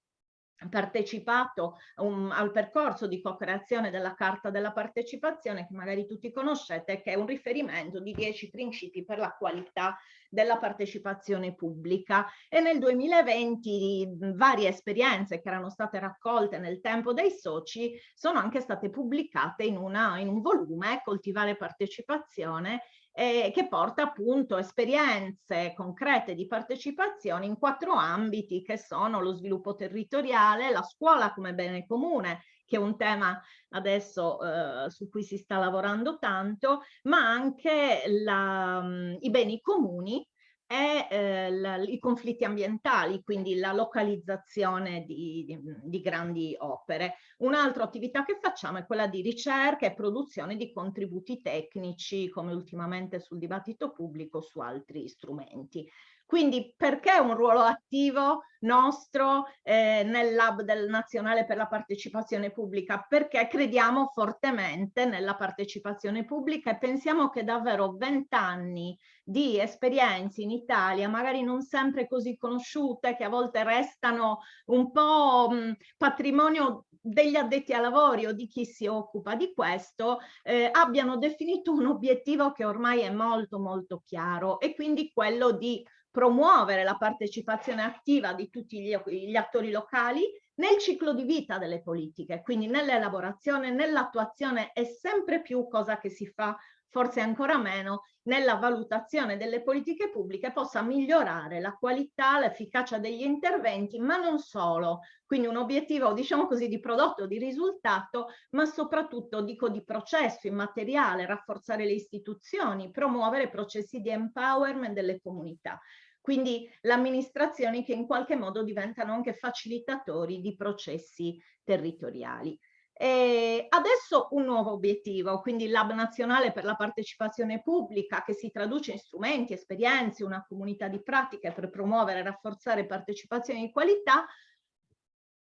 partecipato um, al percorso di co-creazione della Carta della Partecipazione che magari tutti conoscete che è un riferimento di dieci principi per la qualità della partecipazione pubblica. E nel 2020 varie esperienze che erano state raccolte nel tempo dai soci sono anche state pubblicate in, una, in un volume Coltivare partecipazione eh, che porta appunto esperienze concrete di partecipazione in quattro ambiti che sono lo sviluppo territoriale, la scuola come bene comune, che è un tema adesso eh, su cui si sta lavorando tanto, ma anche la, mh, i beni comuni e eh, la, i conflitti ambientali, quindi la localizzazione di, di, di grandi opere. Un'altra attività che facciamo è quella di ricerca e produzione di contributi tecnici, come ultimamente sul dibattito pubblico su altri strumenti. Quindi perché un ruolo attivo nostro eh, nel Lab del Nazionale per la Partecipazione Pubblica? Perché crediamo fortemente nella partecipazione pubblica e pensiamo che davvero vent'anni di esperienze in Italia, magari non sempre così conosciute, che a volte restano un po' mh, patrimonio degli addetti ai lavori o di chi si occupa di questo, eh, abbiano definito un obiettivo che ormai è molto molto chiaro e quindi quello di promuovere la partecipazione attiva di tutti gli, gli attori locali nel ciclo di vita delle politiche, quindi nell'elaborazione, nell'attuazione e sempre più cosa che si fa forse ancora meno, nella valutazione delle politiche pubbliche possa migliorare la qualità, l'efficacia degli interventi, ma non solo. Quindi un obiettivo, diciamo così, di prodotto, di risultato, ma soprattutto, dico, di processo immateriale, rafforzare le istituzioni, promuovere processi di empowerment delle comunità quindi le amministrazioni che in qualche modo diventano anche facilitatori di processi territoriali. E adesso un nuovo obiettivo, quindi il Lab Nazionale per la Partecipazione Pubblica che si traduce in strumenti, esperienze, una comunità di pratiche per promuovere e rafforzare partecipazione di qualità,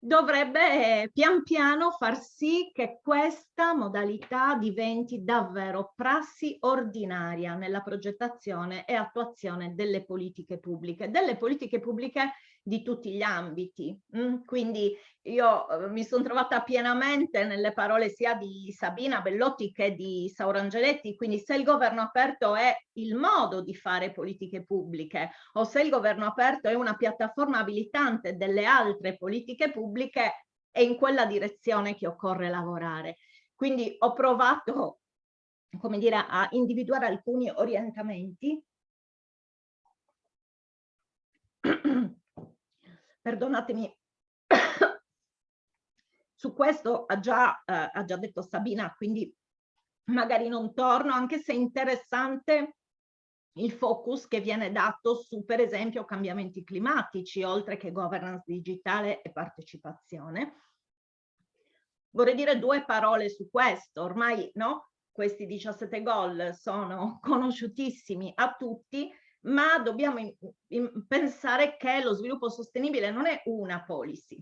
dovrebbe pian piano far sì che questa modalità diventi davvero prassi ordinaria nella progettazione e attuazione delle politiche pubbliche, delle politiche pubbliche di tutti gli ambiti. Mm? Quindi io eh, mi sono trovata pienamente nelle parole sia di Sabina Bellotti che di Saurangeletti, quindi se il governo aperto è il modo di fare politiche pubbliche o se il governo aperto è una piattaforma abilitante delle altre politiche pubbliche, è in quella direzione che occorre lavorare. Quindi ho provato, come dire, a individuare alcuni orientamenti perdonatemi, su questo ha già, eh, ha già detto Sabina, quindi magari non torno, anche se è interessante il focus che viene dato su, per esempio, cambiamenti climatici, oltre che governance digitale e partecipazione. Vorrei dire due parole su questo, ormai no? questi 17 gol sono conosciutissimi a tutti, ma dobbiamo in, in pensare che lo sviluppo sostenibile non è una policy,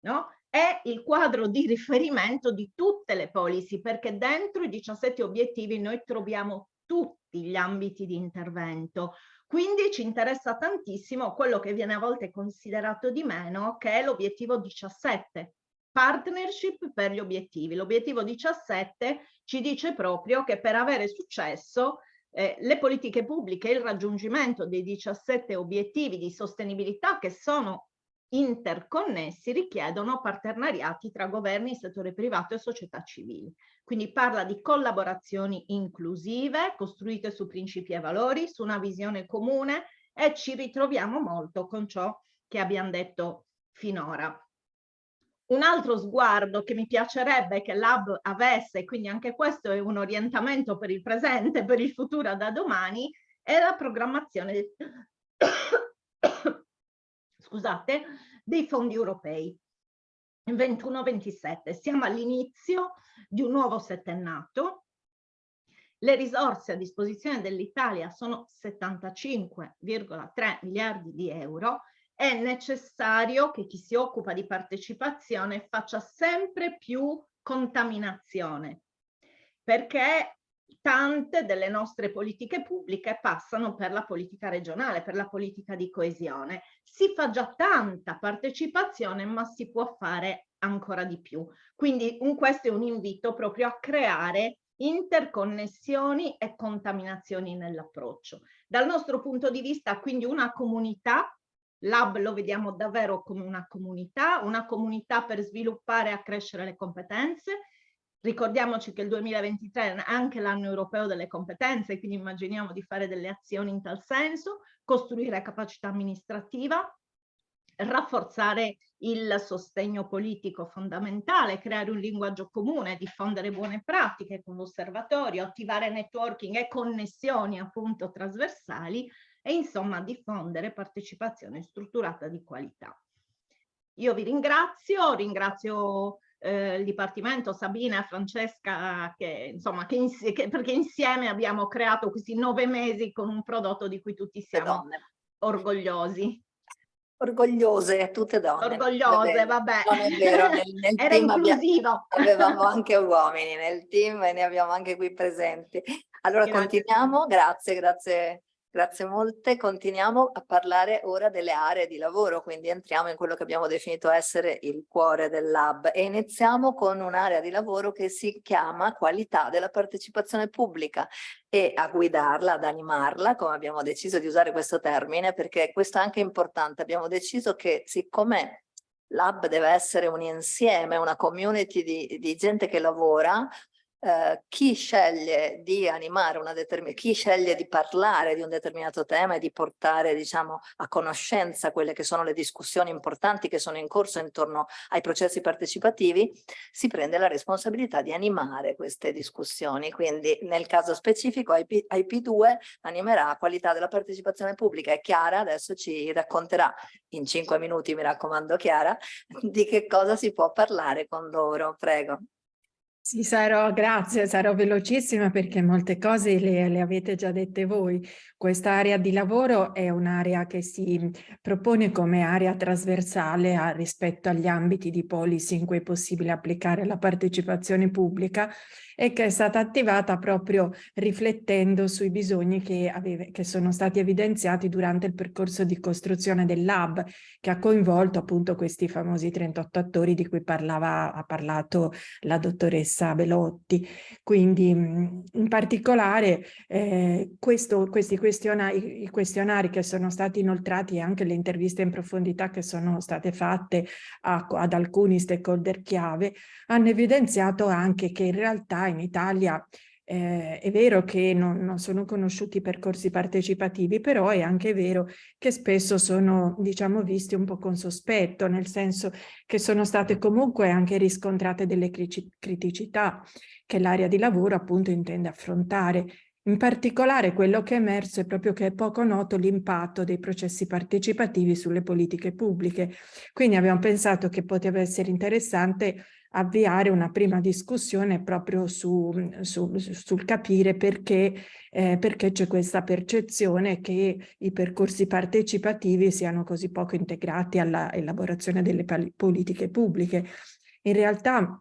no? È il quadro di riferimento di tutte le policy, perché dentro i 17 obiettivi noi troviamo tutti gli ambiti di intervento. Quindi ci interessa tantissimo quello che viene a volte considerato di meno, che è l'obiettivo 17, partnership per gli obiettivi. L'obiettivo 17 ci dice proprio che per avere successo eh, le politiche pubbliche e il raggiungimento dei 17 obiettivi di sostenibilità che sono interconnessi richiedono partenariati tra governi, settore privato e società civili. Quindi parla di collaborazioni inclusive, costruite su principi e valori, su una visione comune e ci ritroviamo molto con ciò che abbiamo detto finora. Un altro sguardo che mi piacerebbe che l'Hub avesse, quindi anche questo è un orientamento per il presente, per il futuro da domani, è la programmazione scusate, dei fondi europei. 21-27, siamo all'inizio di un nuovo settennato le risorse a disposizione dell'Italia sono 75,3 miliardi di euro, è necessario che chi si occupa di partecipazione faccia sempre più contaminazione, perché tante delle nostre politiche pubbliche passano per la politica regionale, per la politica di coesione. Si fa già tanta partecipazione, ma si può fare ancora di più. Quindi un, questo è un invito proprio a creare interconnessioni e contaminazioni nell'approccio. Dal nostro punto di vista, quindi una comunità, l'hub lo vediamo davvero come una comunità, una comunità per sviluppare e accrescere le competenze. Ricordiamoci che il 2023 è anche l'anno europeo delle competenze, quindi immaginiamo di fare delle azioni in tal senso, costruire capacità amministrativa, rafforzare il sostegno politico fondamentale, creare un linguaggio comune, diffondere buone pratiche con l'osservatorio, attivare networking e connessioni appunto trasversali e insomma diffondere partecipazione strutturata di qualità. Io vi ringrazio, ringrazio eh, il Dipartimento, Sabina, Francesca, che, insomma, che, ins che, perché insieme abbiamo creato questi nove mesi con un prodotto di cui tutti siamo orgogliosi. Orgogliose, tutte donne. Orgogliose, vabbè. Non è vero, nel, nel Era inclusivo. Avevamo anche uomini nel team e ne abbiamo anche qui presenti. Allora grazie. continuiamo, grazie, grazie Grazie molte. Continuiamo a parlare ora delle aree di lavoro, quindi entriamo in quello che abbiamo definito essere il cuore del lab e iniziamo con un'area di lavoro che si chiama qualità della partecipazione pubblica e a guidarla, ad animarla, come abbiamo deciso di usare questo termine, perché questo è anche importante. Abbiamo deciso che siccome Lab deve essere un insieme, una community di, di gente che lavora, Uh, chi sceglie chi sceglie di parlare di un determinato tema e di portare diciamo a conoscenza quelle che sono le discussioni importanti che sono in corso intorno ai processi partecipativi, si prende la responsabilità di animare queste discussioni. Quindi nel caso specifico IP, IP2 animerà qualità della partecipazione pubblica e Chiara adesso ci racconterà in cinque minuti, mi raccomando Chiara, di che cosa si può parlare con loro. Prego. Sì, sarò, grazie, sarò velocissima perché molte cose le, le avete già dette voi. Questa area di lavoro è un'area che si propone come area trasversale a, rispetto agli ambiti di policy in cui è possibile applicare la partecipazione pubblica e che è stata attivata proprio riflettendo sui bisogni che, aveve, che sono stati evidenziati durante il percorso di costruzione del lab che ha coinvolto appunto questi famosi 38 attori di cui parlava, ha parlato la dottoressa Belotti. Quindi in particolare eh, questo, questi questionari, questionari che sono stati inoltrati e anche le interviste in profondità che sono state fatte a, ad alcuni stakeholder chiave hanno evidenziato anche che in realtà in Italia eh, è vero che non, non, sono conosciuti percorsi partecipativi, però è anche vero che spesso sono, diciamo, visti un po' con sospetto, nel senso che sono state comunque anche riscontrate delle criticità che l'area di lavoro appunto intende affrontare. In particolare quello che è emerso è proprio che è poco noto l'impatto dei processi partecipativi sulle politiche pubbliche. Quindi abbiamo pensato che poteva essere interessante avviare una prima discussione proprio su, su, sul capire perché, eh, perché c'è questa percezione che i percorsi partecipativi siano così poco integrati alla elaborazione delle politiche pubbliche. In realtà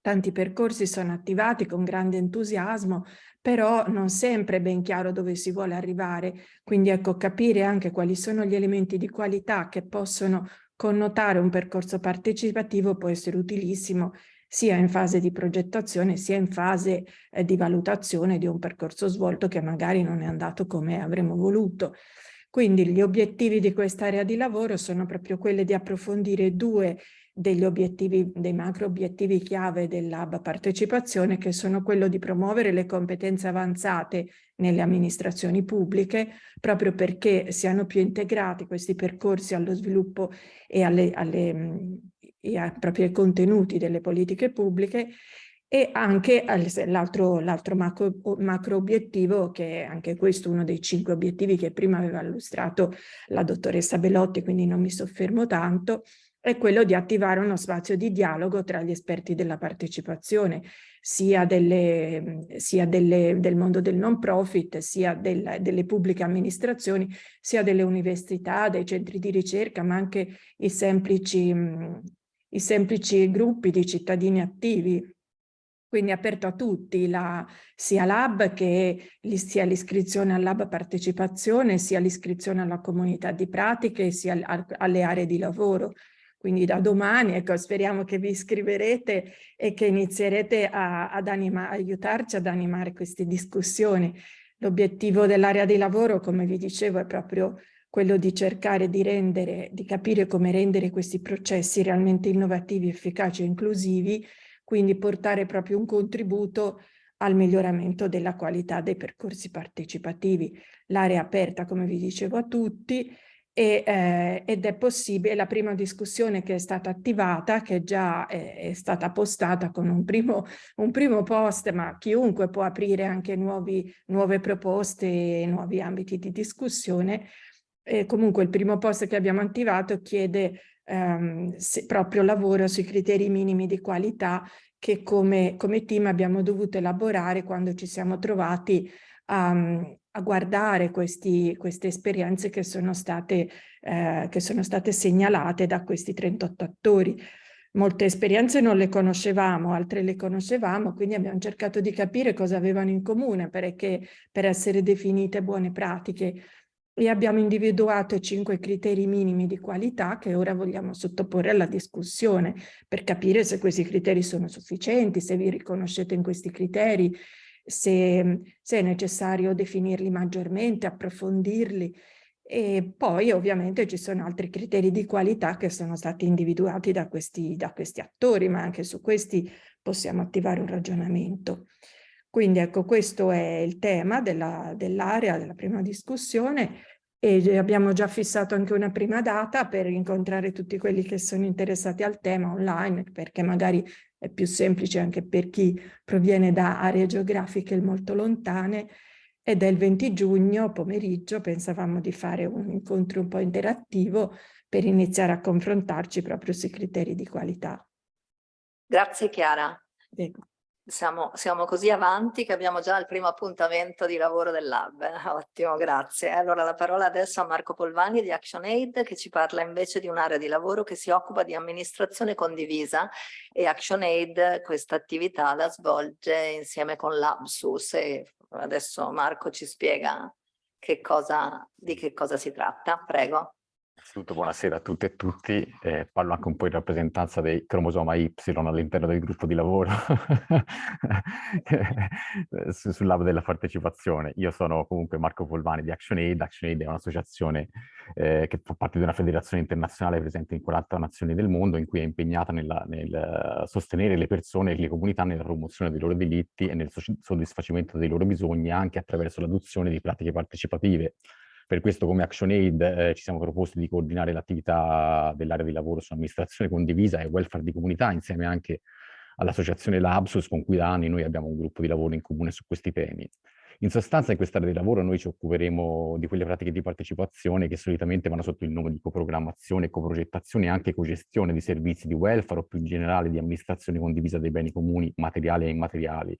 tanti percorsi sono attivati con grande entusiasmo, però non sempre è ben chiaro dove si vuole arrivare. Quindi ecco, capire anche quali sono gli elementi di qualità che possono Connotare un percorso partecipativo può essere utilissimo sia in fase di progettazione sia in fase eh, di valutazione di un percorso svolto che magari non è andato come avremmo voluto. Quindi gli obiettivi di quest'area di lavoro sono proprio quelli di approfondire due degli obiettivi, dei macro obiettivi chiave del Lab Partecipazione, che sono quello di promuovere le competenze avanzate nelle amministrazioni pubbliche, proprio perché siano più integrati questi percorsi allo sviluppo e, alle, alle, e ai propri contenuti delle politiche pubbliche, e anche l'altro macro, macro, obiettivo, che è anche questo uno dei cinque obiettivi che prima aveva illustrato la dottoressa Belotti, quindi non mi soffermo tanto, è quello di attivare uno spazio di dialogo tra gli esperti della partecipazione, sia, delle, sia delle, del mondo del non profit, sia del, delle pubbliche amministrazioni, sia delle università, dei centri di ricerca, ma anche i semplici, i semplici gruppi di cittadini attivi quindi aperto a tutti, la, sia l'hub sia l'iscrizione al lab partecipazione, sia l'iscrizione alla comunità di pratiche, sia alle aree di lavoro. Quindi da domani, ecco, speriamo che vi iscriverete e che inizierete a, ad anima, aiutarci ad animare queste discussioni. L'obiettivo dell'area di lavoro, come vi dicevo, è proprio quello di cercare di rendere, di capire come rendere questi processi realmente innovativi, efficaci e inclusivi, quindi portare proprio un contributo al miglioramento della qualità dei percorsi partecipativi. L'area aperta, come vi dicevo, a tutti e, eh, ed è possibile, la prima discussione che è stata attivata, che già è, è stata postata con un primo, un primo, post, ma chiunque può aprire anche nuovi, nuove proposte nuovi ambiti di discussione. E comunque il primo post che abbiamo attivato chiede ehm, proprio lavoro sui criteri minimi di qualità che come, come team abbiamo dovuto elaborare quando ci siamo trovati a, a guardare questi, queste esperienze che sono, state, eh, che sono state segnalate da questi 38 attori. Molte esperienze non le conoscevamo, altre le conoscevamo, quindi abbiamo cercato di capire cosa avevano in comune perché, per essere definite buone pratiche e abbiamo individuato cinque criteri minimi di qualità che ora vogliamo sottoporre alla discussione per capire se questi criteri sono sufficienti, se vi riconoscete in questi criteri, se, se è necessario definirli maggiormente, approfondirli e poi ovviamente ci sono altri criteri di qualità che sono stati individuati da questi, da questi attori, ma anche su questi possiamo attivare un ragionamento. Quindi ecco, questo è il tema dell'area, dell della prima discussione e abbiamo già fissato anche una prima data per incontrare tutti quelli che sono interessati al tema online, perché magari è più semplice anche per chi proviene da aree geografiche molto lontane, ed è il 20 giugno pomeriggio, pensavamo di fare un incontro un po' interattivo per iniziare a confrontarci proprio sui criteri di qualità. Grazie Chiara. Prego. Siamo, siamo, così avanti che abbiamo già il primo appuntamento di lavoro del lab. Ottimo, grazie. Allora la parola adesso a Marco Polvani di ActionAid che ci parla invece di un'area di lavoro che si occupa di amministrazione condivisa e ActionAid questa attività la svolge insieme con l'Absus e adesso Marco ci spiega che cosa, di che cosa si tratta. Prego. Innanzitutto buonasera a tutte e tutti, eh, parlo anche un po' in rappresentanza dei cromosoma Y all'interno del gruppo di lavoro sul lato della partecipazione. Io sono comunque Marco Polvani di ActionAid, ActionAid è un'associazione eh, che fa parte di una federazione internazionale presente in 40 nazioni del mondo in cui è impegnata nella, nel sostenere le persone e le comunità nella promozione dei loro diritti e nel soddisfacimento dei loro bisogni anche attraverso l'adozione di pratiche partecipative per questo come ActionAid eh, ci siamo proposti di coordinare l'attività dell'area di lavoro sull'amministrazione condivisa e welfare di comunità insieme anche all'associazione Labsus con cui da anni noi abbiamo un gruppo di lavoro in comune su questi temi. In sostanza in quest'area di lavoro noi ci occuperemo di quelle pratiche di partecipazione che solitamente vanno sotto il nome di coprogrammazione, coprogettazione e anche cogestione di servizi di welfare o più in generale di amministrazione condivisa dei beni comuni materiali e immateriali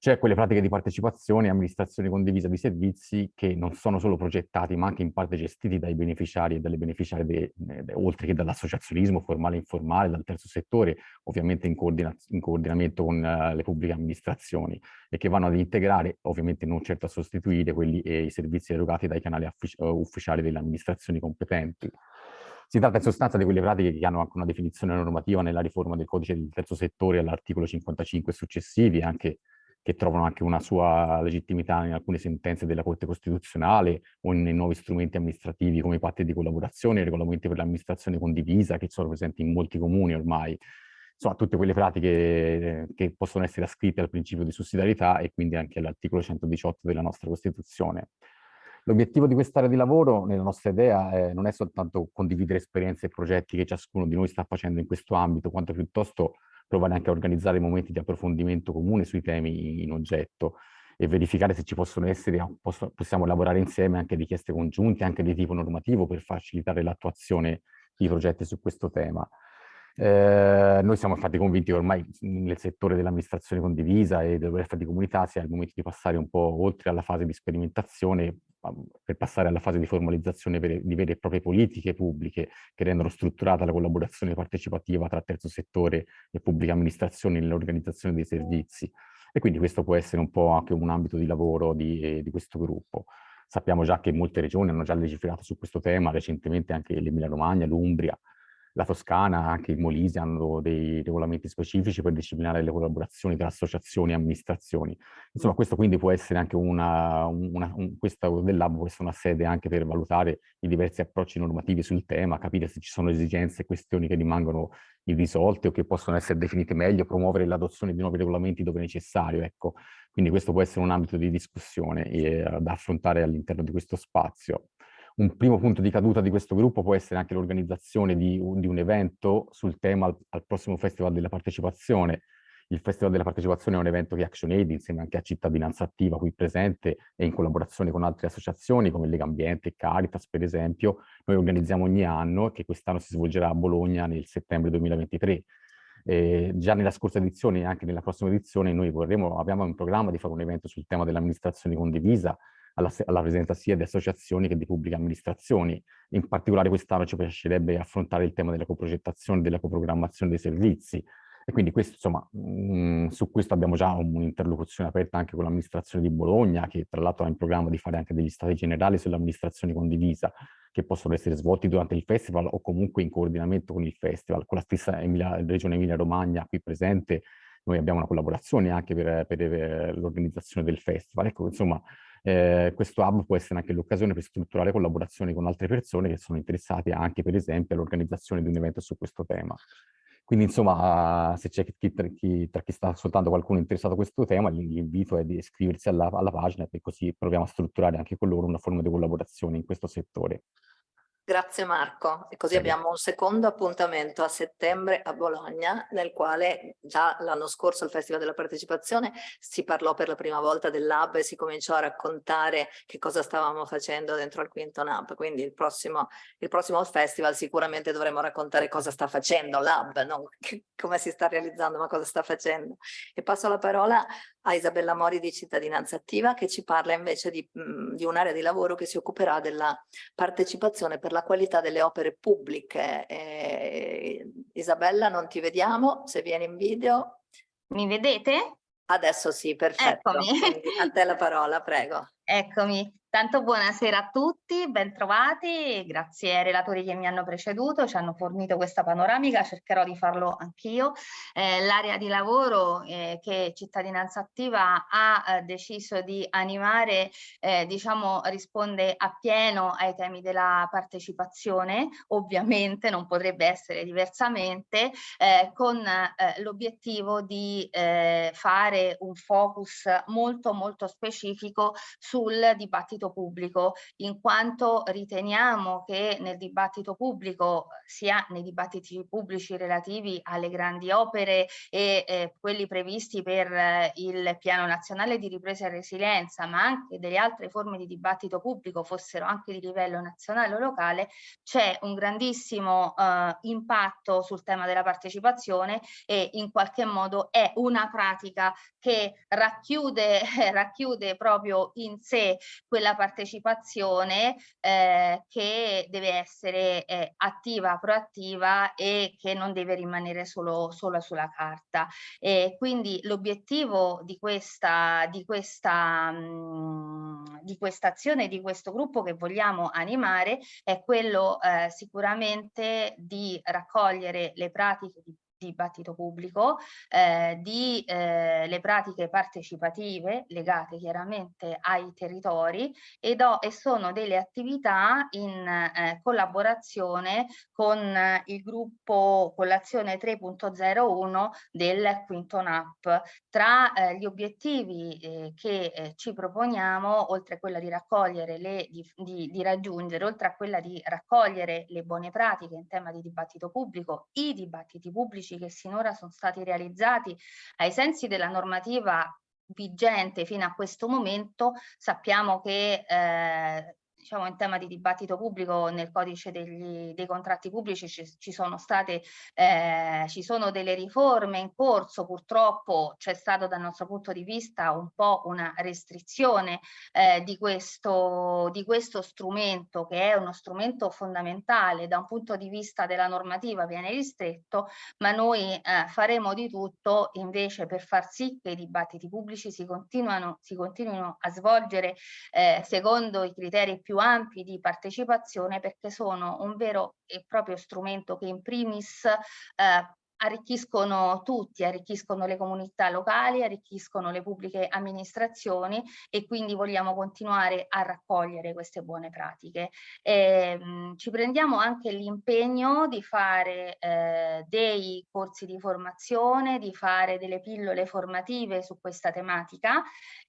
c'è quelle pratiche di partecipazione e amministrazione condivisa di servizi che non sono solo progettati ma anche in parte gestiti dai beneficiari e dalle beneficiarie, de, de, oltre che dall'associazionismo formale e informale, dal terzo settore, ovviamente in, coordina in coordinamento con uh, le pubbliche amministrazioni e che vanno ad integrare, ovviamente non certo a sostituire, quelli, eh, i servizi erogati dai canali uh, ufficiali delle amministrazioni competenti. Si tratta in sostanza di quelle pratiche che hanno anche una definizione normativa nella riforma del codice del terzo settore all'articolo 55 successivi, anche che trovano anche una sua legittimità in alcune sentenze della Corte Costituzionale o nei nuovi strumenti amministrativi come i patti di collaborazione, i regolamenti per l'amministrazione condivisa che sono presenti in molti comuni ormai. Insomma, tutte quelle pratiche eh, che possono essere ascritte al principio di sussidiarietà e quindi anche all'articolo 118 della nostra Costituzione. L'obiettivo di quest'area di lavoro, nella nostra idea, eh, non è soltanto condividere esperienze e progetti che ciascuno di noi sta facendo in questo ambito, quanto piuttosto provare anche a organizzare momenti di approfondimento comune sui temi in oggetto e verificare se ci possono essere, posso, possiamo lavorare insieme anche richieste congiunte, anche di tipo normativo, per facilitare l'attuazione di progetti su questo tema. Eh, noi siamo infatti convinti che ormai nel settore dell'amministrazione condivisa e del welfare di comunità sia il momento di passare un po' oltre alla fase di sperimentazione per passare alla fase di formalizzazione di vere e proprie politiche pubbliche che rendono strutturata la collaborazione partecipativa tra terzo settore e pubblica amministrazione nell'organizzazione dei servizi. E quindi questo può essere un po' anche un ambito di lavoro di, eh, di questo gruppo. Sappiamo già che molte regioni hanno già legiferato su questo tema, recentemente anche l'Emilia Romagna, l'Umbria, la Toscana, anche il Molise hanno dei regolamenti specifici per disciplinare le collaborazioni tra associazioni e amministrazioni. Insomma, questo quindi può essere anche una, una un, questa del lab può essere una sede anche per valutare i diversi approcci normativi sul tema, capire se ci sono esigenze e questioni che rimangono irrisolte o che possono essere definite meglio, promuovere l'adozione di nuovi regolamenti dove necessario, ecco. Quindi questo può essere un ambito di discussione eh, da affrontare all'interno di questo spazio. Un primo punto di caduta di questo gruppo può essere anche l'organizzazione di, di, un evento sul tema al, al, prossimo Festival della Partecipazione. Il Festival della Partecipazione è un evento che ActionAid, insieme anche a Cittadinanza Attiva qui presente e in collaborazione con altre associazioni come Lega Ambiente e Caritas per esempio, noi organizziamo ogni anno e che quest'anno si svolgerà a Bologna nel settembre 2023. Eh, già nella scorsa edizione e anche nella prossima edizione noi vorremmo, abbiamo in programma di fare un evento sul tema dell'amministrazione condivisa alla, alla, presenza sia di associazioni che di pubbliche amministrazioni. In particolare quest'anno ci piacerebbe affrontare il tema della coprogettazione della coprogrammazione dei servizi. E quindi questo, insomma, mh, mm, su questo abbiamo già un'interlocuzione aperta anche con l'amministrazione di Bologna, che tra l'altro ha in programma di fare anche degli stati generali sull'amministrazione condivisa, che possono essere svolti durante il festival o comunque in coordinamento con il festival. Con la stessa Emilia, Regione Emilia-Romagna qui presente, noi abbiamo una collaborazione anche per, per, per l'organizzazione del festival. Ecco, insomma, eh, questo hub può essere anche l'occasione per strutturare collaborazioni con altre persone che sono interessate anche, per esempio, all'organizzazione di un evento su questo tema. Quindi, insomma, se c'è chi, chi, tra chi sta ascoltando qualcuno interessato a questo tema, l'invito è di iscriversi alla, alla pagina e così proviamo a strutturare anche con loro una forma di collaborazione in questo settore. Grazie Marco. E così abbiamo un secondo appuntamento a settembre a Bologna, nel quale già l'anno scorso al Festival della Partecipazione si parlò per la prima volta del Lab e si cominciò a raccontare che cosa stavamo facendo dentro al Quinto Lab. Quindi il prossimo, il prossimo festival sicuramente dovremo raccontare cosa sta facendo Lab, non come si sta realizzando, ma cosa sta facendo. E passo la parola a Isabella Mori di Cittadinanza Attiva che ci parla invece di, di un'area di lavoro che si occuperà della partecipazione per la qualità delle opere pubbliche. Eh, Isabella non ti vediamo, se vieni in video. Mi vedete? Adesso sì, perfetto. Eccomi. a te la parola, prego. Eccomi. Tanto buonasera a tutti, bentrovati, grazie ai relatori che mi hanno preceduto, ci hanno fornito questa panoramica, cercherò di farlo anch'io. Eh, L'area di lavoro eh, che Cittadinanza Attiva ha eh, deciso di animare, eh, diciamo, risponde appieno ai temi della partecipazione, ovviamente non potrebbe essere diversamente, eh, con eh, l'obiettivo di fare un focus molto molto specifico sul dibattito dibattito pubblico, in quanto riteniamo che nel dibattito pubblico, sia nei dibattiti pubblici relativi alle grandi opere e eh, quelli previsti per eh, il Piano Nazionale di Ripresa e Resilienza, ma anche delle altre forme di dibattito pubblico, fossero anche di livello nazionale o locale, c'è un grandissimo eh, impatto sul tema della partecipazione e in qualche modo è una pratica che racchiude, racchiude proprio in sé quella la partecipazione eh, che deve essere eh, attiva, proattiva e che non deve rimanere solo, solo sulla carta. E quindi l'obiettivo di questa, di questa, mh, mm, di questa azione, di questo gruppo che vogliamo animare è quello eh, sicuramente di raccogliere le pratiche di dibattito pubblico, eh, di eh, le pratiche partecipative legate chiaramente ai territori e, do, e sono delle attività in eh, collaborazione con il gruppo Collazione 3.01 del Quinto NAP. Tra eh, gli obiettivi eh, che eh, ci proponiamo, oltre a quella di raccogliere le, di, di, di raggiungere, oltre a quella di raccogliere le buone pratiche in tema di dibattito pubblico, i dibattiti pubblici che sinora sono stati realizzati ai sensi della normativa vigente fino a questo momento sappiamo che eh, diciamo in tema di dibattito pubblico nel codice degli, dei contratti pubblici ci, ci sono state eh, ci sono delle riforme in corso purtroppo c'è stato dal nostro punto di vista un po' una restrizione eh, di questo di questo strumento che è uno strumento fondamentale. Da un punto di vista della normativa viene ristretto ma noi eh, faremo di tutto invece per far sì che i dibattiti pubblici si continuano si continuino a svolgere eh, secondo i criteri più più ampi di partecipazione perché sono un vero e proprio strumento che in primis eh, arricchiscono tutti, arricchiscono le comunità locali, arricchiscono le pubbliche amministrazioni e quindi vogliamo continuare a raccogliere queste buone pratiche. E, ehm, mh, ci prendiamo anche l'impegno di fare eh, dei corsi di formazione, di fare delle pillole formative su questa tematica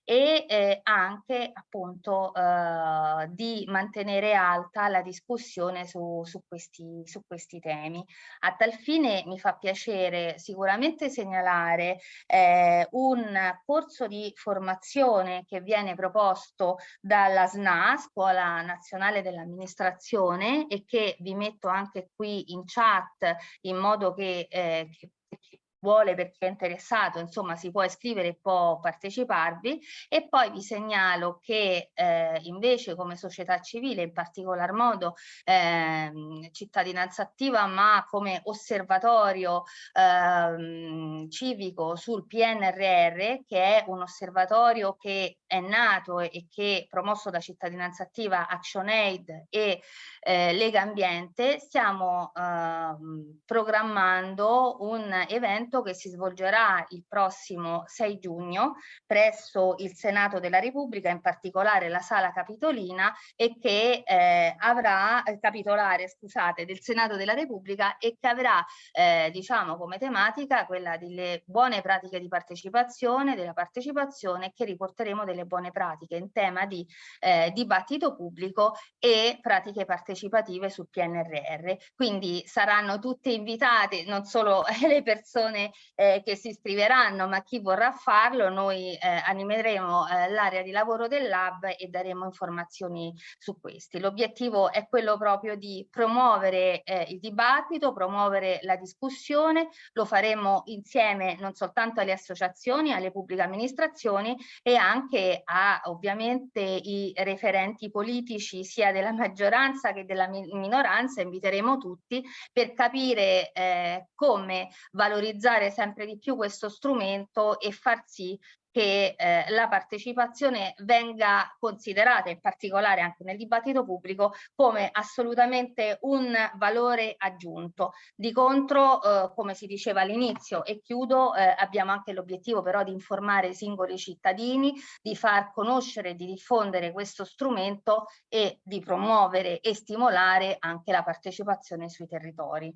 e eh, anche appunto eh, di mantenere alta la discussione su, su, questi, su questi temi. A tal fine mi fa piacere sicuramente segnalare eh, un corso di formazione che viene proposto dalla SNA, Scuola Nazionale dell'Amministrazione, e che vi metto anche qui in chat in modo che, eh, che vuole perché è interessato, insomma si può iscrivere e può parteciparvi. E poi vi segnalo che eh, invece come società civile, in particolar modo eh, cittadinanza attiva, ma come osservatorio eh, civico sul PNRR, che è un osservatorio che è nato e che promosso da cittadinanza attiva ActionAid e eh, Lega Ambiente, stiamo ehm, programmando un evento evento che si svolgerà il prossimo 6 giugno presso il Senato della Repubblica, in particolare la Sala Capitolina e che eh, avrà, eh, capitolare scusate, del Senato della Repubblica e che avrà eh, diciamo come tematica quella delle buone pratiche di partecipazione, della partecipazione che riporteremo delle buone pratiche in tema di eh, dibattito pubblico e pratiche partecipative sul PNRR. Quindi saranno tutte invitate non solo le persone eh, che si iscriveranno, ma chi vorrà farlo, noi eh, animeremo eh, l'area di lavoro del lab e daremo informazioni su questi. L'obiettivo è quello proprio di promuovere eh, il dibattito, promuovere la discussione, lo faremo insieme non soltanto alle associazioni, alle pubbliche amministrazioni e anche a ovviamente i referenti politici sia della maggioranza che della minoranza, inviteremo tutti per capire eh, come valorizzare sempre di più questo strumento e far sì che eh, la partecipazione venga considerata, in particolare anche nel dibattito pubblico, come assolutamente un valore aggiunto. Di contro, eh, come si diceva all'inizio, e chiudo, eh, abbiamo anche l'obiettivo però di informare i singoli cittadini, di far conoscere, di diffondere questo strumento e di promuovere e stimolare anche la partecipazione sui territori.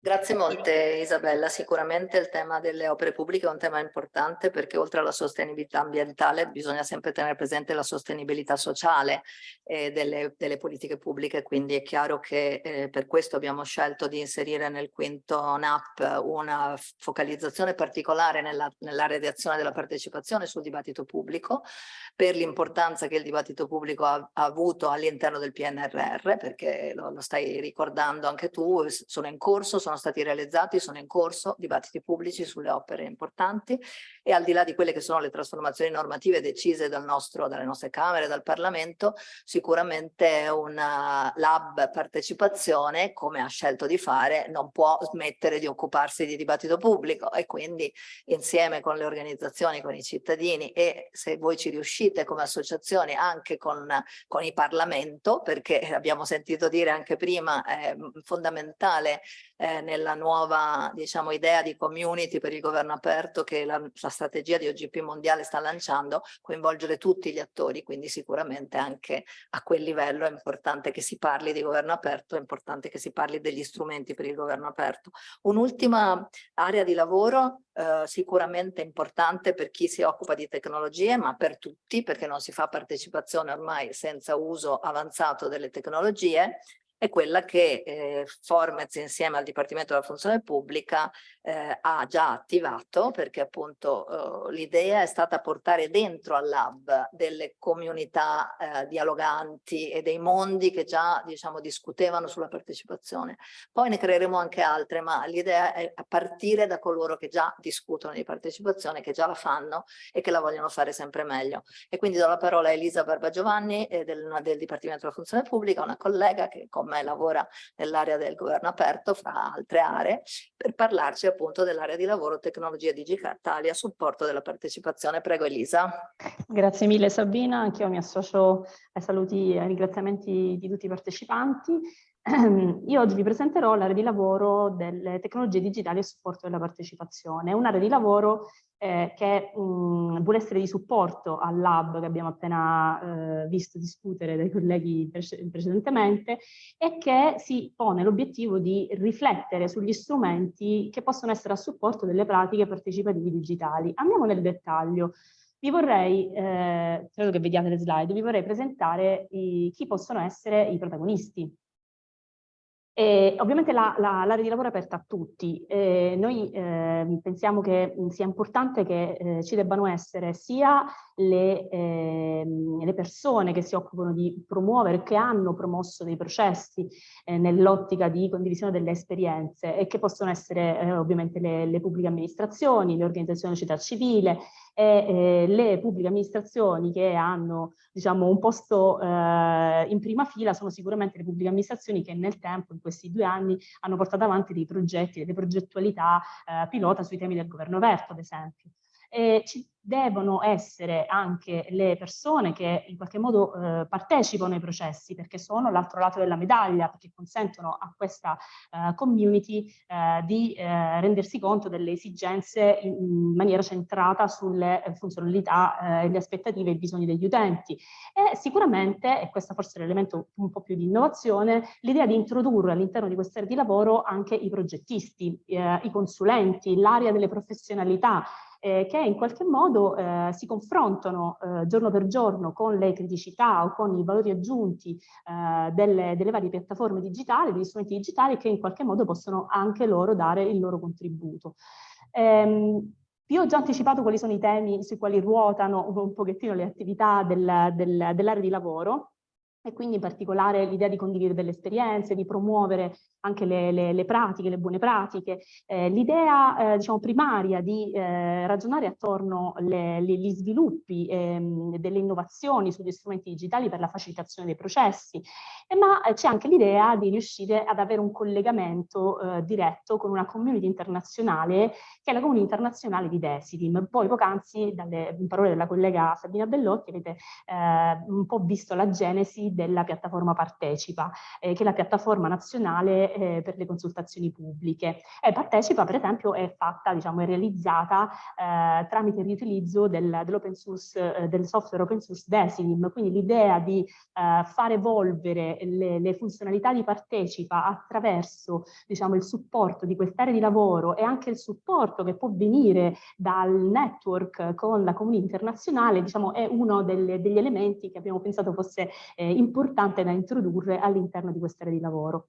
Grazie molte Isabella, sicuramente il tema delle opere pubbliche è un tema importante perché oltre alla sostenibilità ambientale bisogna sempre tenere presente la sostenibilità sociale eh, delle, delle, politiche pubbliche, quindi è chiaro che eh, per questo abbiamo scelto di inserire nel quinto NAP una focalizzazione particolare nell'area nell di azione della partecipazione sul dibattito pubblico per l'importanza che il dibattito pubblico ha, ha avuto all'interno del PNRR, perché lo, lo stai ricordando anche tu, sono in corso, sono stati realizzati, sono in corso dibattiti pubblici sulle opere importanti e al di là di quelle che sono le trasformazioni normative decise dal nostro, dalle nostre Camere, dal Parlamento, sicuramente una lab partecipazione, come ha scelto di fare, non può smettere di occuparsi di dibattito pubblico e quindi insieme con le organizzazioni, con i cittadini e se voi ci riuscite come associazioni anche con, con il Parlamento, perché abbiamo sentito dire anche prima è fondamentale eh, nella nuova diciamo, idea di community per il governo aperto che la, la strategia di OGP mondiale sta lanciando, coinvolgere tutti gli attori, quindi sicuramente anche a quel livello è importante che si parli di governo aperto, è importante che si parli degli strumenti per il governo aperto. Un'ultima area di lavoro eh, sicuramente importante per chi si occupa di tecnologie, ma per tutti, perché non si fa partecipazione ormai senza uso avanzato delle tecnologie, è quella che eh, Formez insieme al Dipartimento della Funzione Pubblica eh, ha già attivato perché appunto eh, l'idea è stata portare dentro al lab delle comunità eh, dialoganti e dei mondi che già diciamo discutevano sulla partecipazione. Poi ne creeremo anche altre ma l'idea è partire da coloro che già discutono di partecipazione, che già la fanno e che la vogliono fare sempre meglio. E quindi do la parola a Elisa Barba Giovanni eh, del, del Dipartimento della Funzione Pubblica, una collega che con me lavora nell'area del governo aperto fra altre aree per parlarci dell'area di lavoro tecnologia digitale a supporto della partecipazione. Prego Elisa. Grazie mille Sabina, anch'io mi associo ai saluti e ai ringraziamenti di tutti i partecipanti. Io oggi vi presenterò l'area di lavoro delle tecnologie digitali a supporto della partecipazione. Un'area di lavoro eh, che mh, vuole essere di supporto al lab che abbiamo appena eh, visto discutere dai colleghi pre precedentemente e che si pone l'obiettivo di riflettere sugli strumenti che possono essere a supporto delle pratiche partecipative digitali. Andiamo nel dettaglio. Vi vorrei, eh, credo che vediate le slide, vi vorrei presentare i, chi possono essere i protagonisti e ovviamente l'area la, di lavoro è aperta a tutti. Eh, noi eh, pensiamo che sia importante che eh, ci debbano essere sia le, ehm, le, persone che si occupano di promuovere, che hanno promosso dei processi eh, nell'ottica di condivisione delle esperienze e che possono essere eh, ovviamente le, le, pubbliche amministrazioni, le organizzazioni di società civile e eh, le pubbliche amministrazioni che hanno diciamo, un posto in prima fila sono sicuramente le pubbliche amministrazioni che nel tempo, in questi due anni, hanno portato avanti dei progetti, delle progettualità pilota sui temi del governo aperto, ad esempio. E ci devono essere anche le persone che in qualche modo eh, partecipano ai processi perché sono l'altro lato della medaglia, perché consentono a questa eh, community eh, di eh, rendersi conto delle esigenze in, in maniera centrata sulle eh, funzionalità, eh, le aspettative e i bisogni degli utenti. E sicuramente, e questo forse è l'elemento un po' più di innovazione, l'idea di introdurre all'interno di questa area di lavoro anche i progettisti, i consulenti, l'area delle professionalità, eh, che in qualche modo eh, si confrontano eh, giorno per giorno con le criticità o con i valori aggiunti eh, delle, delle, varie piattaforme digitali, degli strumenti digitali che in qualche modo possono anche loro dare il loro contributo. Ehm, vi ho già anticipato quali sono i temi sui quali ruotano un pochettino le attività del, del, dell'area di lavoro e quindi in particolare l'idea di condividere delle esperienze, di promuovere anche le, le, le pratiche, le buone pratiche, eh, l'idea eh, diciamo primaria di eh, ragionare attorno agli sviluppi ehm, delle innovazioni sugli strumenti digitali per la facilitazione dei processi, eh, ma eh, c'è anche l'idea di riuscire ad avere un collegamento eh, diretto con una community internazionale che è la community internazionale di Desidim. Poi poc'anzi, dalle parole della collega Sabina Bellotti, avete un po' visto la genesi della piattaforma Partecipa, che è la piattaforma nazionale eh, per le consultazioni pubbliche. E partecipa, per esempio, è fatta, diciamo, è realizzata eh, tramite il riutilizzo del, dell'open source, eh, del software open source Decidim, quindi l'idea di eh, far evolvere le, le, funzionalità di partecipa attraverso, diciamo, il supporto di quest'area di lavoro e anche il supporto che può venire dal network con la comunità internazionale, diciamo, è uno delle, degli elementi che abbiamo pensato fosse eh, importante da introdurre all'interno di quest'area di lavoro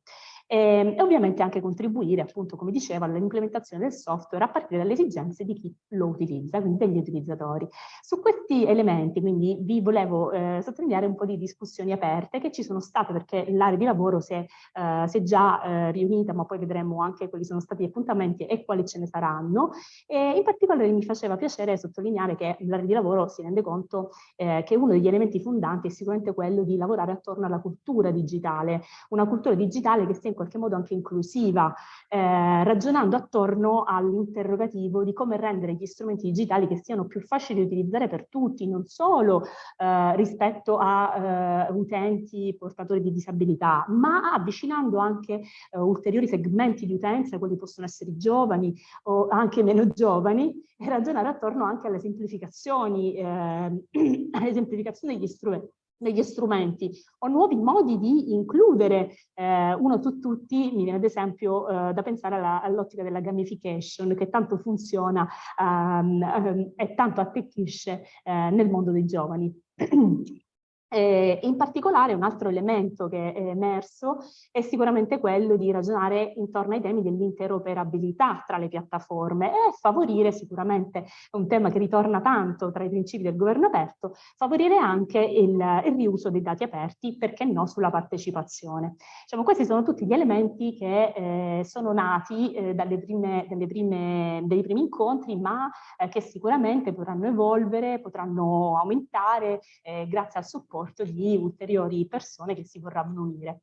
e, ehm, e ovviamente anche contribuire, appunto, come dicevo, all'implementazione del software a partire dalle esigenze di chi lo utilizza, quindi degli utilizzatori. Su questi elementi, quindi, vi volevo eh, sottolineare un po' di discussioni aperte che ci sono state perché l'area di lavoro si è, eh, si è già eh, riunita, ma poi vedremo anche quali sono stati gli appuntamenti e quali ce ne saranno. E in particolare mi faceva piacere sottolineare che l'area di lavoro si rende conto eh, che uno degli elementi fondanti è sicuramente quello di lavorare attorno alla cultura digitale, una cultura digitale che sia in qualche modo anche inclusiva, eh, ragionando attorno all'interrogativo di come rendere gli strumenti digitali che siano più facili da utilizzare per tutti, non solo eh, rispetto a eh, utenti portatori di disabilità, ma avvicinando anche eh, ulteriori segmenti di utenza, quelli possono essere giovani o anche meno giovani, e ragionare attorno anche alle semplificazioni, eh, alle semplificazioni degli strumenti degli strumenti o nuovi modi di includere eh, uno su tutti, mi viene ad esempio eh, da pensare all'ottica della gamification che tanto funziona um, um, e tanto attecchisce eh, nel mondo dei giovani. Eh, in particolare un altro elemento che è emerso è sicuramente quello di ragionare intorno ai temi dell'interoperabilità tra le piattaforme e favorire sicuramente, un tema che ritorna tanto tra i principi del governo aperto, favorire anche il, il riuso dei dati aperti, perché no, sulla partecipazione. Diciamo, questi sono tutti gli elementi che eh, sono nati eh, dalle prime, dalle prime, dai primi incontri, ma eh, che sicuramente potranno evolvere, potranno aumentare eh, grazie al supporto supporto di ulteriori persone che si vorranno unire.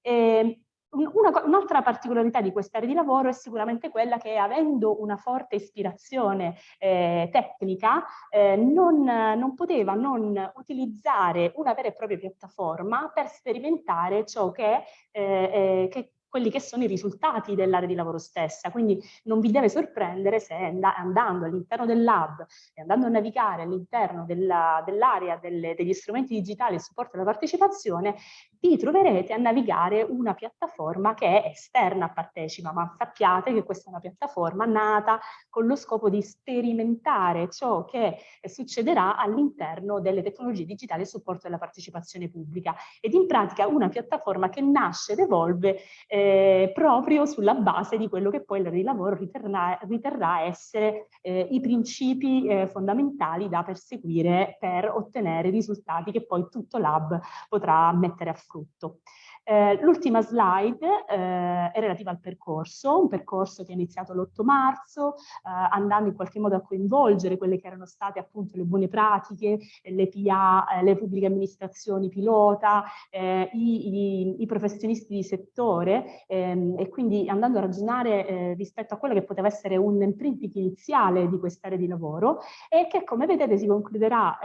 E Un'altra particolarità di quest'area di lavoro è sicuramente quella che avendo una forte ispirazione eh, tecnica eh, non, non, poteva non utilizzare una vera e propria piattaforma per sperimentare ciò che, eh, eh che quelli che sono i risultati dell'area di lavoro stessa. Quindi non vi deve sorprendere se andando all'interno del lab e andando a navigare all'interno dell'area dell degli strumenti digitali e supporto alla partecipazione, vi troverete a navigare una piattaforma che è esterna a Partecipa, ma sappiate che questa è una piattaforma nata con lo scopo di sperimentare ciò che succederà all'interno delle tecnologie digitali e supporto alla partecipazione pubblica ed in pratica una piattaforma che nasce ed evolve eh, proprio sulla base di quello che poi l'area di lavoro riterrà, riterrà essere eh, i principi eh, fondamentali da perseguire per ottenere risultati che poi tutto l'hub potrà mettere a frutto. Eh, L'ultima slide eh, è relativa al percorso, un percorso che è iniziato l'8 marzo, eh, andando in qualche modo a coinvolgere quelle che erano state appunto le buone pratiche, le PA, eh, le pubbliche amministrazioni pilota, eh, i, i, i, professionisti di settore ehm, e quindi andando a ragionare eh, rispetto a quello che poteva essere un imprinting iniziale di quest'area di lavoro e che come vedete si concluderà,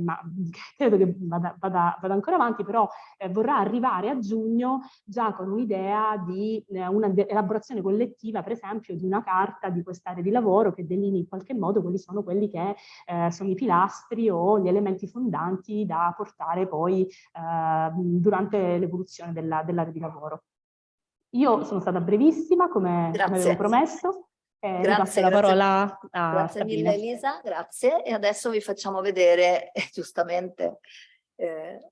ma credo che vada, vada, vada ancora avanti, però vorrà arrivare a giugno giugno già con un'idea di eh, un'elaborazione collettiva, per esempio, di una carta di quest'area di lavoro che delinei in qualche modo quali sono quelli che eh, sono i pilastri o gli elementi fondanti da portare poi eh, durante l'evoluzione dell'area dell di lavoro. Io sono stata brevissima, come, come avevo promesso. Eh, grazie, la parola a Grazie Sabine. mille Elisa, grazie. E adesso vi facciamo vedere, giustamente, eh,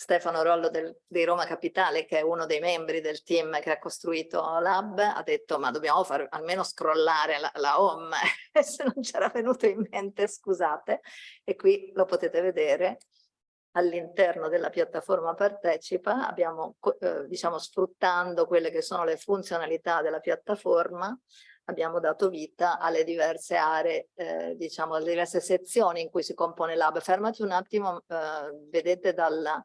Stefano Rollo del, di Roma Capitale, che è uno dei membri del team che ha costruito Lab, ha detto ma dobbiamo far almeno scrollare la, la home, se non c'era venuto in mente scusate, e qui lo potete vedere all'interno della piattaforma Partecipa, abbiamo, eh, diciamo, sfruttando quelle che sono le funzionalità della piattaforma, abbiamo dato vita alle diverse aree, eh, diciamo, alle diverse sezioni in cui si compone l'hub. Fermati un attimo, eh, vedete dalla,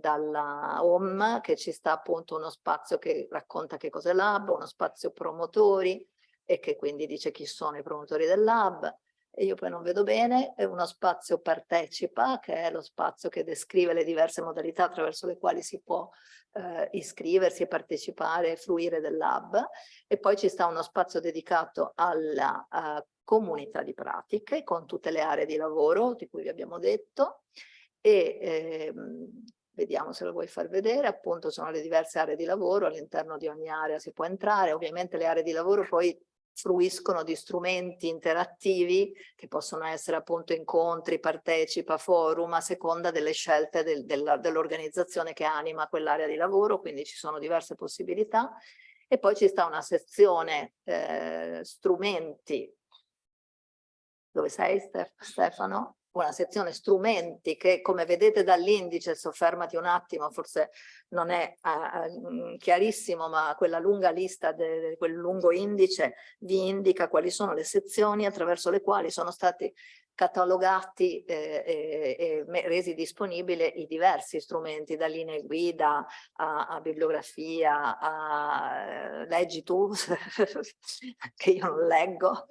dalla home che ci sta appunto uno spazio che racconta che cos'è l'hub, uno spazio promotori e che quindi dice chi sono i promotori del lab e io poi non vedo bene, è uno spazio partecipa che è lo spazio che descrive le diverse modalità attraverso le quali si può eh, iscriversi e partecipare e fruire del lab e poi ci sta uno spazio dedicato alla uh, comunità di pratiche con tutte le aree di lavoro di cui vi abbiamo detto. E ehm, vediamo se lo vuoi far vedere, appunto sono le diverse aree di lavoro, all'interno di ogni area si può entrare, ovviamente le aree di lavoro poi fruiscono di strumenti interattivi che possono essere appunto incontri, partecipa, forum a seconda delle scelte del, dell'organizzazione che anima quell'area di lavoro, quindi ci sono diverse possibilità. E poi ci sta una sezione eh, strumenti. Dove sei Stefano? Una sezione strumenti che come vedete dall'indice, soffermati un attimo, forse non è uh, chiarissimo, ma quella lunga lista, di quel lungo indice vi indica quali sono le sezioni attraverso le quali sono stati catalogati eh, e, e, resi disponibili i diversi strumenti, da linee guida a, a bibliografia, a leggi tu, che io non leggo,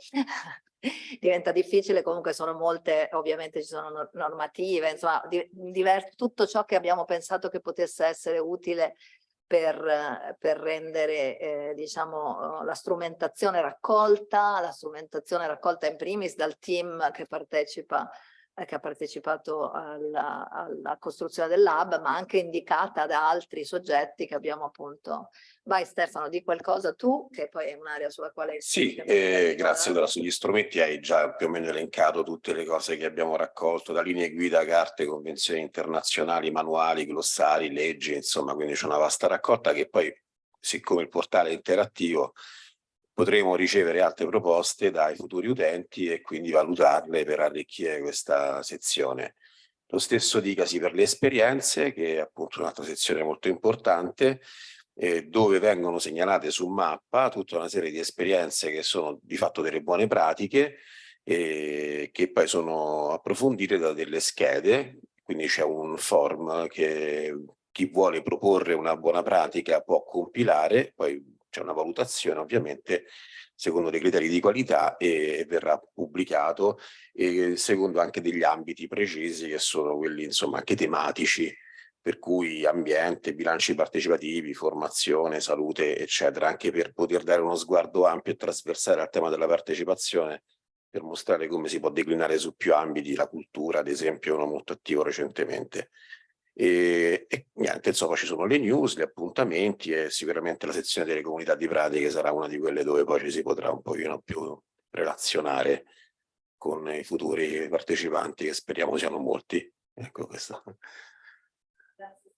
diventa difficile, comunque sono molte, ovviamente ci sono normative, insomma, tutto ciò che abbiamo pensato che potesse essere utile per, per rendere eh, diciamo, la strumentazione raccolta, la strumentazione raccolta in primis dal team che partecipa che ha partecipato alla, alla costruzione del lab, ma anche indicata da altri soggetti che abbiamo appunto. Vai Stefano, di qualcosa tu, che poi è un'area sulla quale... Sì, eh, grazie. Allora, sugli strumenti hai già più o meno elencato tutte le cose che abbiamo raccolto, da linee guida, carte, convenzioni internazionali, manuali, glossari, leggi, insomma, quindi c'è una vasta raccolta che poi, siccome il portale è interattivo, potremo ricevere altre proposte dai futuri utenti e quindi valutarle per arricchire questa sezione. Lo stesso dicasi per le esperienze, che è appunto un'altra sezione molto importante, eh, dove vengono segnalate su mappa tutta una serie di esperienze che sono di fatto delle buone pratiche, eh, che poi sono approfondite da delle schede, quindi c'è un form che chi vuole proporre una buona pratica può compilare, poi c'è una valutazione ovviamente secondo dei criteri di qualità e, verrà pubblicato e secondo anche degli ambiti precisi che sono quelli insomma anche tematici per cui ambiente, bilanci partecipativi, formazione, salute eccetera anche per poter dare uno sguardo ampio e trasversale al tema della partecipazione per mostrare come si può declinare su più ambiti la cultura ad esempio uno molto attivo recentemente e, e, niente, insomma ci sono le news, gli appuntamenti e sicuramente la sezione delle comunità di pratiche sarà una di quelle dove poi ci si potrà un pochino più relazionare con i futuri partecipanti che speriamo siano molti. Ecco questo.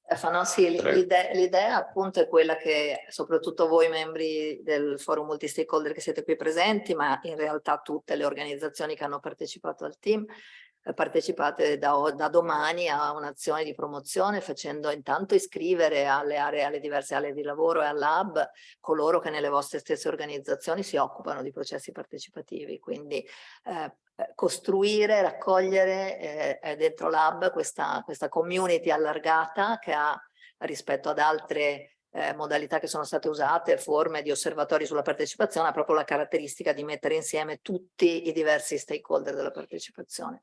Stefano, sì, l'idea appunto è quella che soprattutto voi membri del forum multi-stakeholder che siete qui presenti, ma in realtà tutte le organizzazioni che hanno partecipato al team, partecipate da, da domani a un'azione di promozione facendo intanto iscrivere alle aree, alle diverse aree di lavoro e all'hub coloro che nelle vostre stesse organizzazioni si occupano di processi partecipativi. Quindi eh, costruire, raccogliere eh, dentro l'hub questa, questa community allargata che ha rispetto ad altre eh, modalità che sono state usate, forme di osservatori sulla partecipazione, ha proprio la caratteristica di mettere insieme tutti i diversi stakeholder della partecipazione.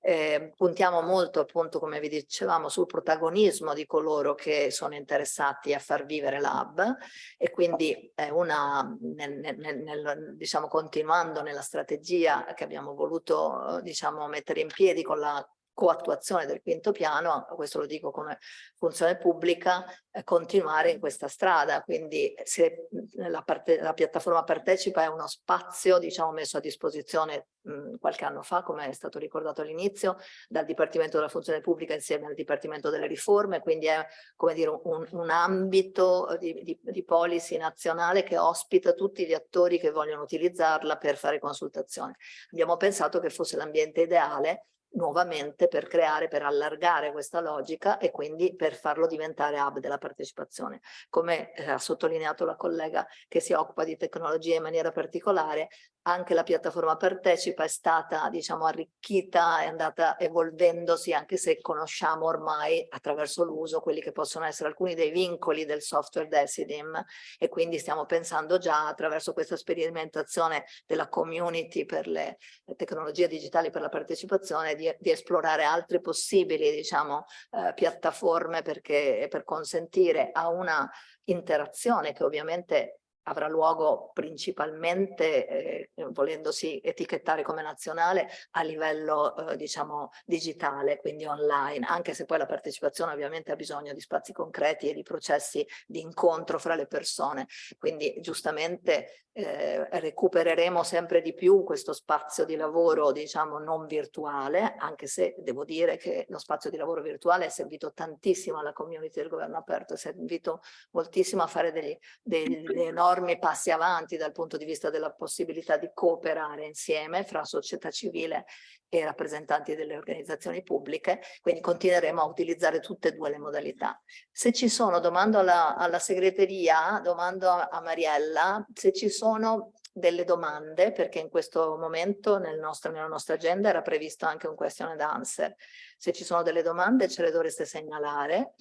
Eh, puntiamo molto appunto come vi dicevamo sul protagonismo di coloro che sono interessati a far vivere l'hub e quindi è una nel, nel, nel, diciamo continuando nella strategia che abbiamo voluto diciamo mettere in piedi con la coattuazione del quinto piano, questo lo dico come funzione pubblica, eh, continuare in questa strada. Quindi se la, parte, la, piattaforma partecipa è uno spazio diciamo, messo a disposizione mh, qualche anno fa, come è stato ricordato all'inizio, dal Dipartimento della Funzione Pubblica insieme al Dipartimento delle Riforme, quindi è come dire, un, un ambito di, di, di policy nazionale che ospita tutti gli attori che vogliono utilizzarla per fare consultazione. Abbiamo pensato che fosse l'ambiente ideale nuovamente per creare, per allargare questa logica e quindi per farlo diventare hub della partecipazione. Come eh, ha sottolineato la collega che si occupa di tecnologia in maniera particolare, anche la piattaforma Partecipa è stata diciamo arricchita, è andata evolvendosi anche se conosciamo ormai attraverso l'uso quelli che possono essere alcuni dei vincoli del software Decidim e quindi stiamo pensando già attraverso questa sperimentazione della community per le, tecnologie digitali per la partecipazione di, di esplorare altre possibili diciamo eh, piattaforme perché per consentire a una interazione che ovviamente avrà luogo principalmente, eh, volendosi etichettare come nazionale, a livello eh, diciamo digitale, quindi online, anche se poi la partecipazione ovviamente ha bisogno di spazi concreti e di processi di incontro fra le persone. Quindi giustamente eh, recupereremo sempre di più questo spazio di lavoro diciamo non virtuale, anche se devo dire che lo spazio di lavoro virtuale è servito tantissimo alla community del governo aperto, è servito moltissimo a fare degli, degli enormi passi avanti dal punto di vista della possibilità di cooperare insieme fra società civile e rappresentanti delle organizzazioni pubbliche, quindi continueremo a utilizzare tutte e due le modalità. Se ci sono, domando alla, alla segreteria, domando a, a Mariella, se ci sono delle domande, perché in questo momento nel nostro, nella nostra agenda era previsto anche un question and answer. Se ci sono delle domande ce le dovreste segnalare,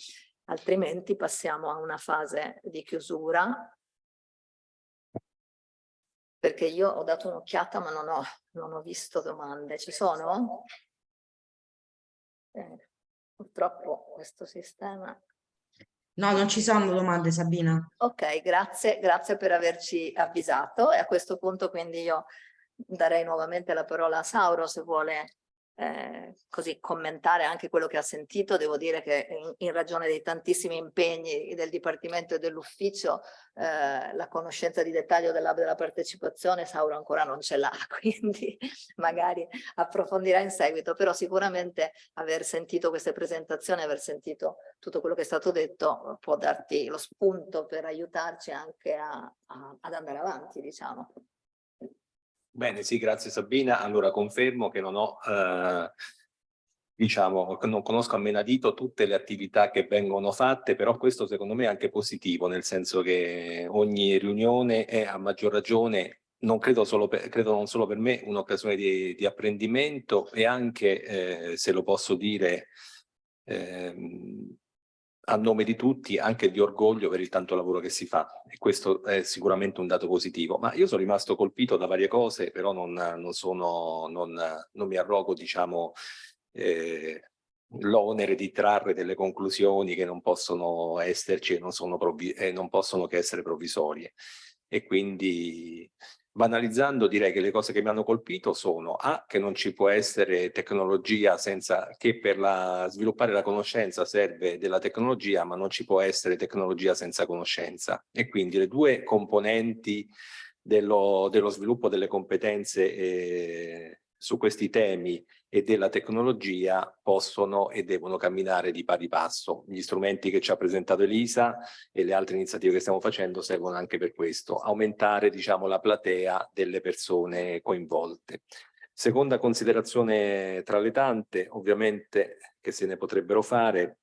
altrimenti passiamo a una fase di chiusura perché io ho dato un'occhiata ma non ho, non ho, visto domande. Ci sono? Eh, purtroppo questo sistema... No, non ci sono domande Sabina. Ok, grazie, grazie per averci avvisato e a questo punto quindi io darei nuovamente la parola a Sauro se vuole eh, così commentare anche quello che ha sentito, devo dire che in, in ragione dei tantissimi impegni del Dipartimento e dell'Ufficio eh, la conoscenza di dettaglio dell'hub della partecipazione Sauro ancora non ce l'ha, quindi magari approfondirà in seguito, però sicuramente aver sentito queste presentazioni, aver sentito tutto quello che è stato detto può darti lo spunto per aiutarci anche a, a, ad andare avanti, diciamo. Bene, sì, grazie Sabina. Allora confermo che non ho, eh, diciamo, non conosco a menadito tutte le attività che vengono fatte, però questo secondo me è anche positivo, nel senso che ogni riunione è a maggior ragione non credo, solo per, credo non solo per me, un'occasione di, di, apprendimento e anche, eh, se lo posso dire, ehm, a nome di tutti anche di orgoglio per il tanto lavoro che si fa. E questo è sicuramente un dato positivo. Ma io sono rimasto colpito da varie cose però non, non, sono, non, non mi arrogo diciamo eh, l'onere di trarre delle conclusioni che non possono esserci e non, sono e non possono che essere provvisorie. E quindi Banalizzando direi che le cose che mi hanno colpito sono A, che non ci può essere tecnologia senza che per la, sviluppare la conoscenza serve della tecnologia, ma non ci può essere tecnologia senza conoscenza. E quindi le due componenti dello, dello sviluppo delle competenze eh, su questi temi e della tecnologia possono e devono camminare di pari passo. Gli strumenti che ci ha presentato Elisa e le altre iniziative che stiamo facendo servono anche per questo, aumentare diciamo, la platea delle persone coinvolte. Seconda considerazione tra le tante, ovviamente che se ne potrebbero fare,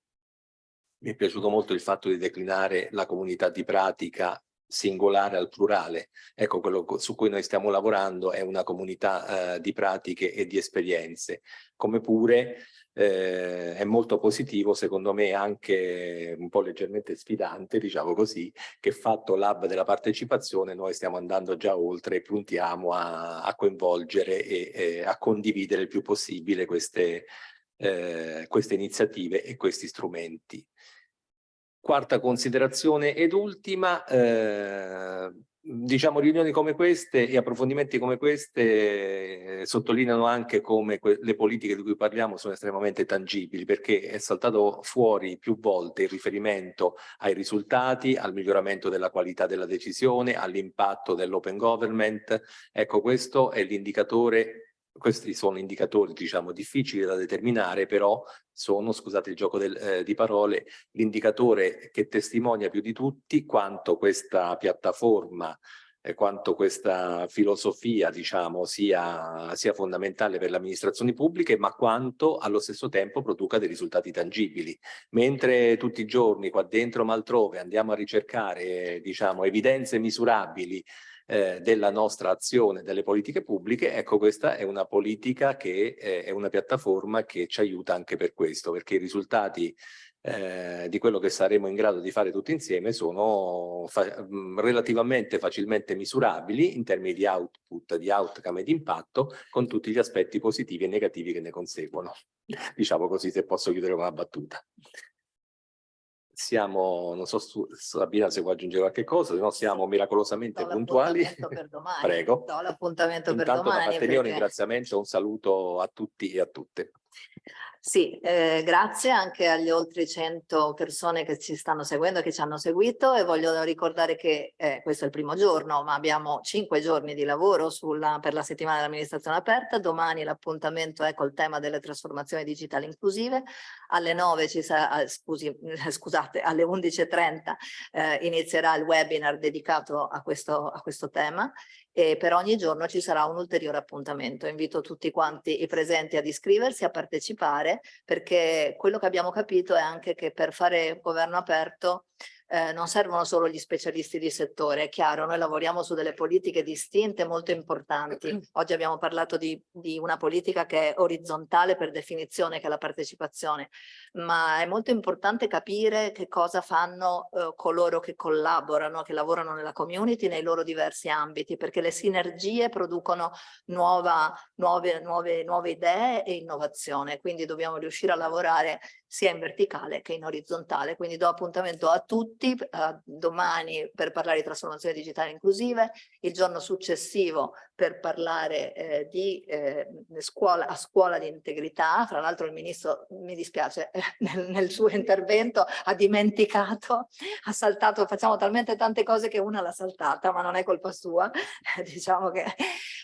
mi è piaciuto molto il fatto di declinare la comunità di pratica singolare al plurale. Ecco, quello su cui noi stiamo lavorando è una comunità eh, di pratiche e di esperienze, come pure eh, è molto positivo, secondo me anche un po' leggermente sfidante, diciamo così, che fatto l'hub della partecipazione noi stiamo andando già oltre e puntiamo a, a coinvolgere e, e, a condividere il più possibile queste, eh, queste iniziative e questi strumenti. Quarta considerazione ed ultima, eh, diciamo riunioni come queste e approfondimenti come queste eh, sottolineano anche come le politiche di cui parliamo sono estremamente tangibili perché è saltato fuori più volte il riferimento ai risultati, al miglioramento della qualità della decisione, all'impatto dell'open government. Ecco, questo è l'indicatore questi sono indicatori diciamo difficili da determinare però sono, scusate il gioco del, eh, di parole, l'indicatore che testimonia più di tutti quanto questa piattaforma e quanto questa filosofia diciamo sia, sia fondamentale per le amministrazioni pubbliche ma quanto allo stesso tempo produca dei risultati tangibili. Mentre tutti i giorni qua dentro ma altrove andiamo a ricercare diciamo evidenze misurabili eh, della nostra azione, delle politiche pubbliche, ecco questa è una politica che eh, è una piattaforma che ci aiuta anche per questo, perché i risultati eh, di quello che saremo in grado di fare tutti insieme sono fa mm, relativamente facilmente misurabili in termini di output, di outcome e di impatto con tutti gli aspetti positivi e negativi che ne conseguono. Diciamo così se posso chiudere una battuta siamo, non so su, Sabina se vuoi aggiungere qualche cosa, se no siamo miracolosamente puntuali. per domani. Prego. Do l'appuntamento per domani. da parte perché... mia un ringraziamento, un saluto a tutti e a tutte. Sì, eh, grazie anche agli oltre 100 persone che ci stanno seguendo e che ci hanno seguito e voglio ricordare che eh, questo è il primo giorno, ma abbiamo cinque giorni di lavoro sulla, per la settimana dell'amministrazione aperta. Domani l'appuntamento è col tema delle trasformazioni digitali inclusive. Alle 9 ci sarà, eh, scusi, scusate, alle 11.30 eh, inizierà il webinar dedicato a questo, a questo tema e per ogni giorno ci sarà un ulteriore appuntamento. Invito tutti quanti i presenti ad iscriversi, a partecipare, perché quello che abbiamo capito è anche che per fare governo aperto eh, non servono solo gli specialisti di settore, è chiaro, noi lavoriamo su delle politiche distinte molto importanti. Oggi abbiamo parlato di, di, una politica che è orizzontale per definizione, che è la partecipazione, ma è molto importante capire che cosa fanno eh, coloro che collaborano, che lavorano nella community nei loro diversi ambiti, perché le sinergie producono nuova, nuove, nuove, nuove idee e innovazione, quindi dobbiamo riuscire a lavorare sia in verticale che in orizzontale, quindi do appuntamento a tutti tutti, uh, domani per parlare di trasformazione digitale inclusive, il giorno successivo per parlare eh, di eh, scuola, a scuola di integrità, fra l'altro il ministro, mi dispiace, nel, nel, suo intervento ha dimenticato, ha saltato, facciamo talmente tante cose che una l'ha saltata, ma non è colpa sua, diciamo che,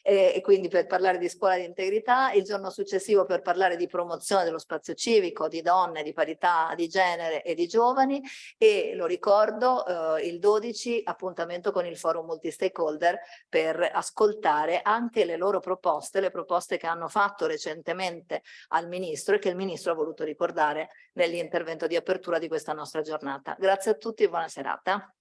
e, e quindi per parlare di scuola di integrità, il giorno successivo per parlare di promozione dello spazio civico, di donne, di parità di genere e di giovani e lo ricordo eh, il 12 appuntamento con il forum multi-stakeholder per ascoltare anche le loro proposte, le proposte che hanno fatto recentemente al Ministro e che il Ministro ha voluto ricordare nell'intervento di apertura di questa nostra giornata. Grazie a tutti e buona serata.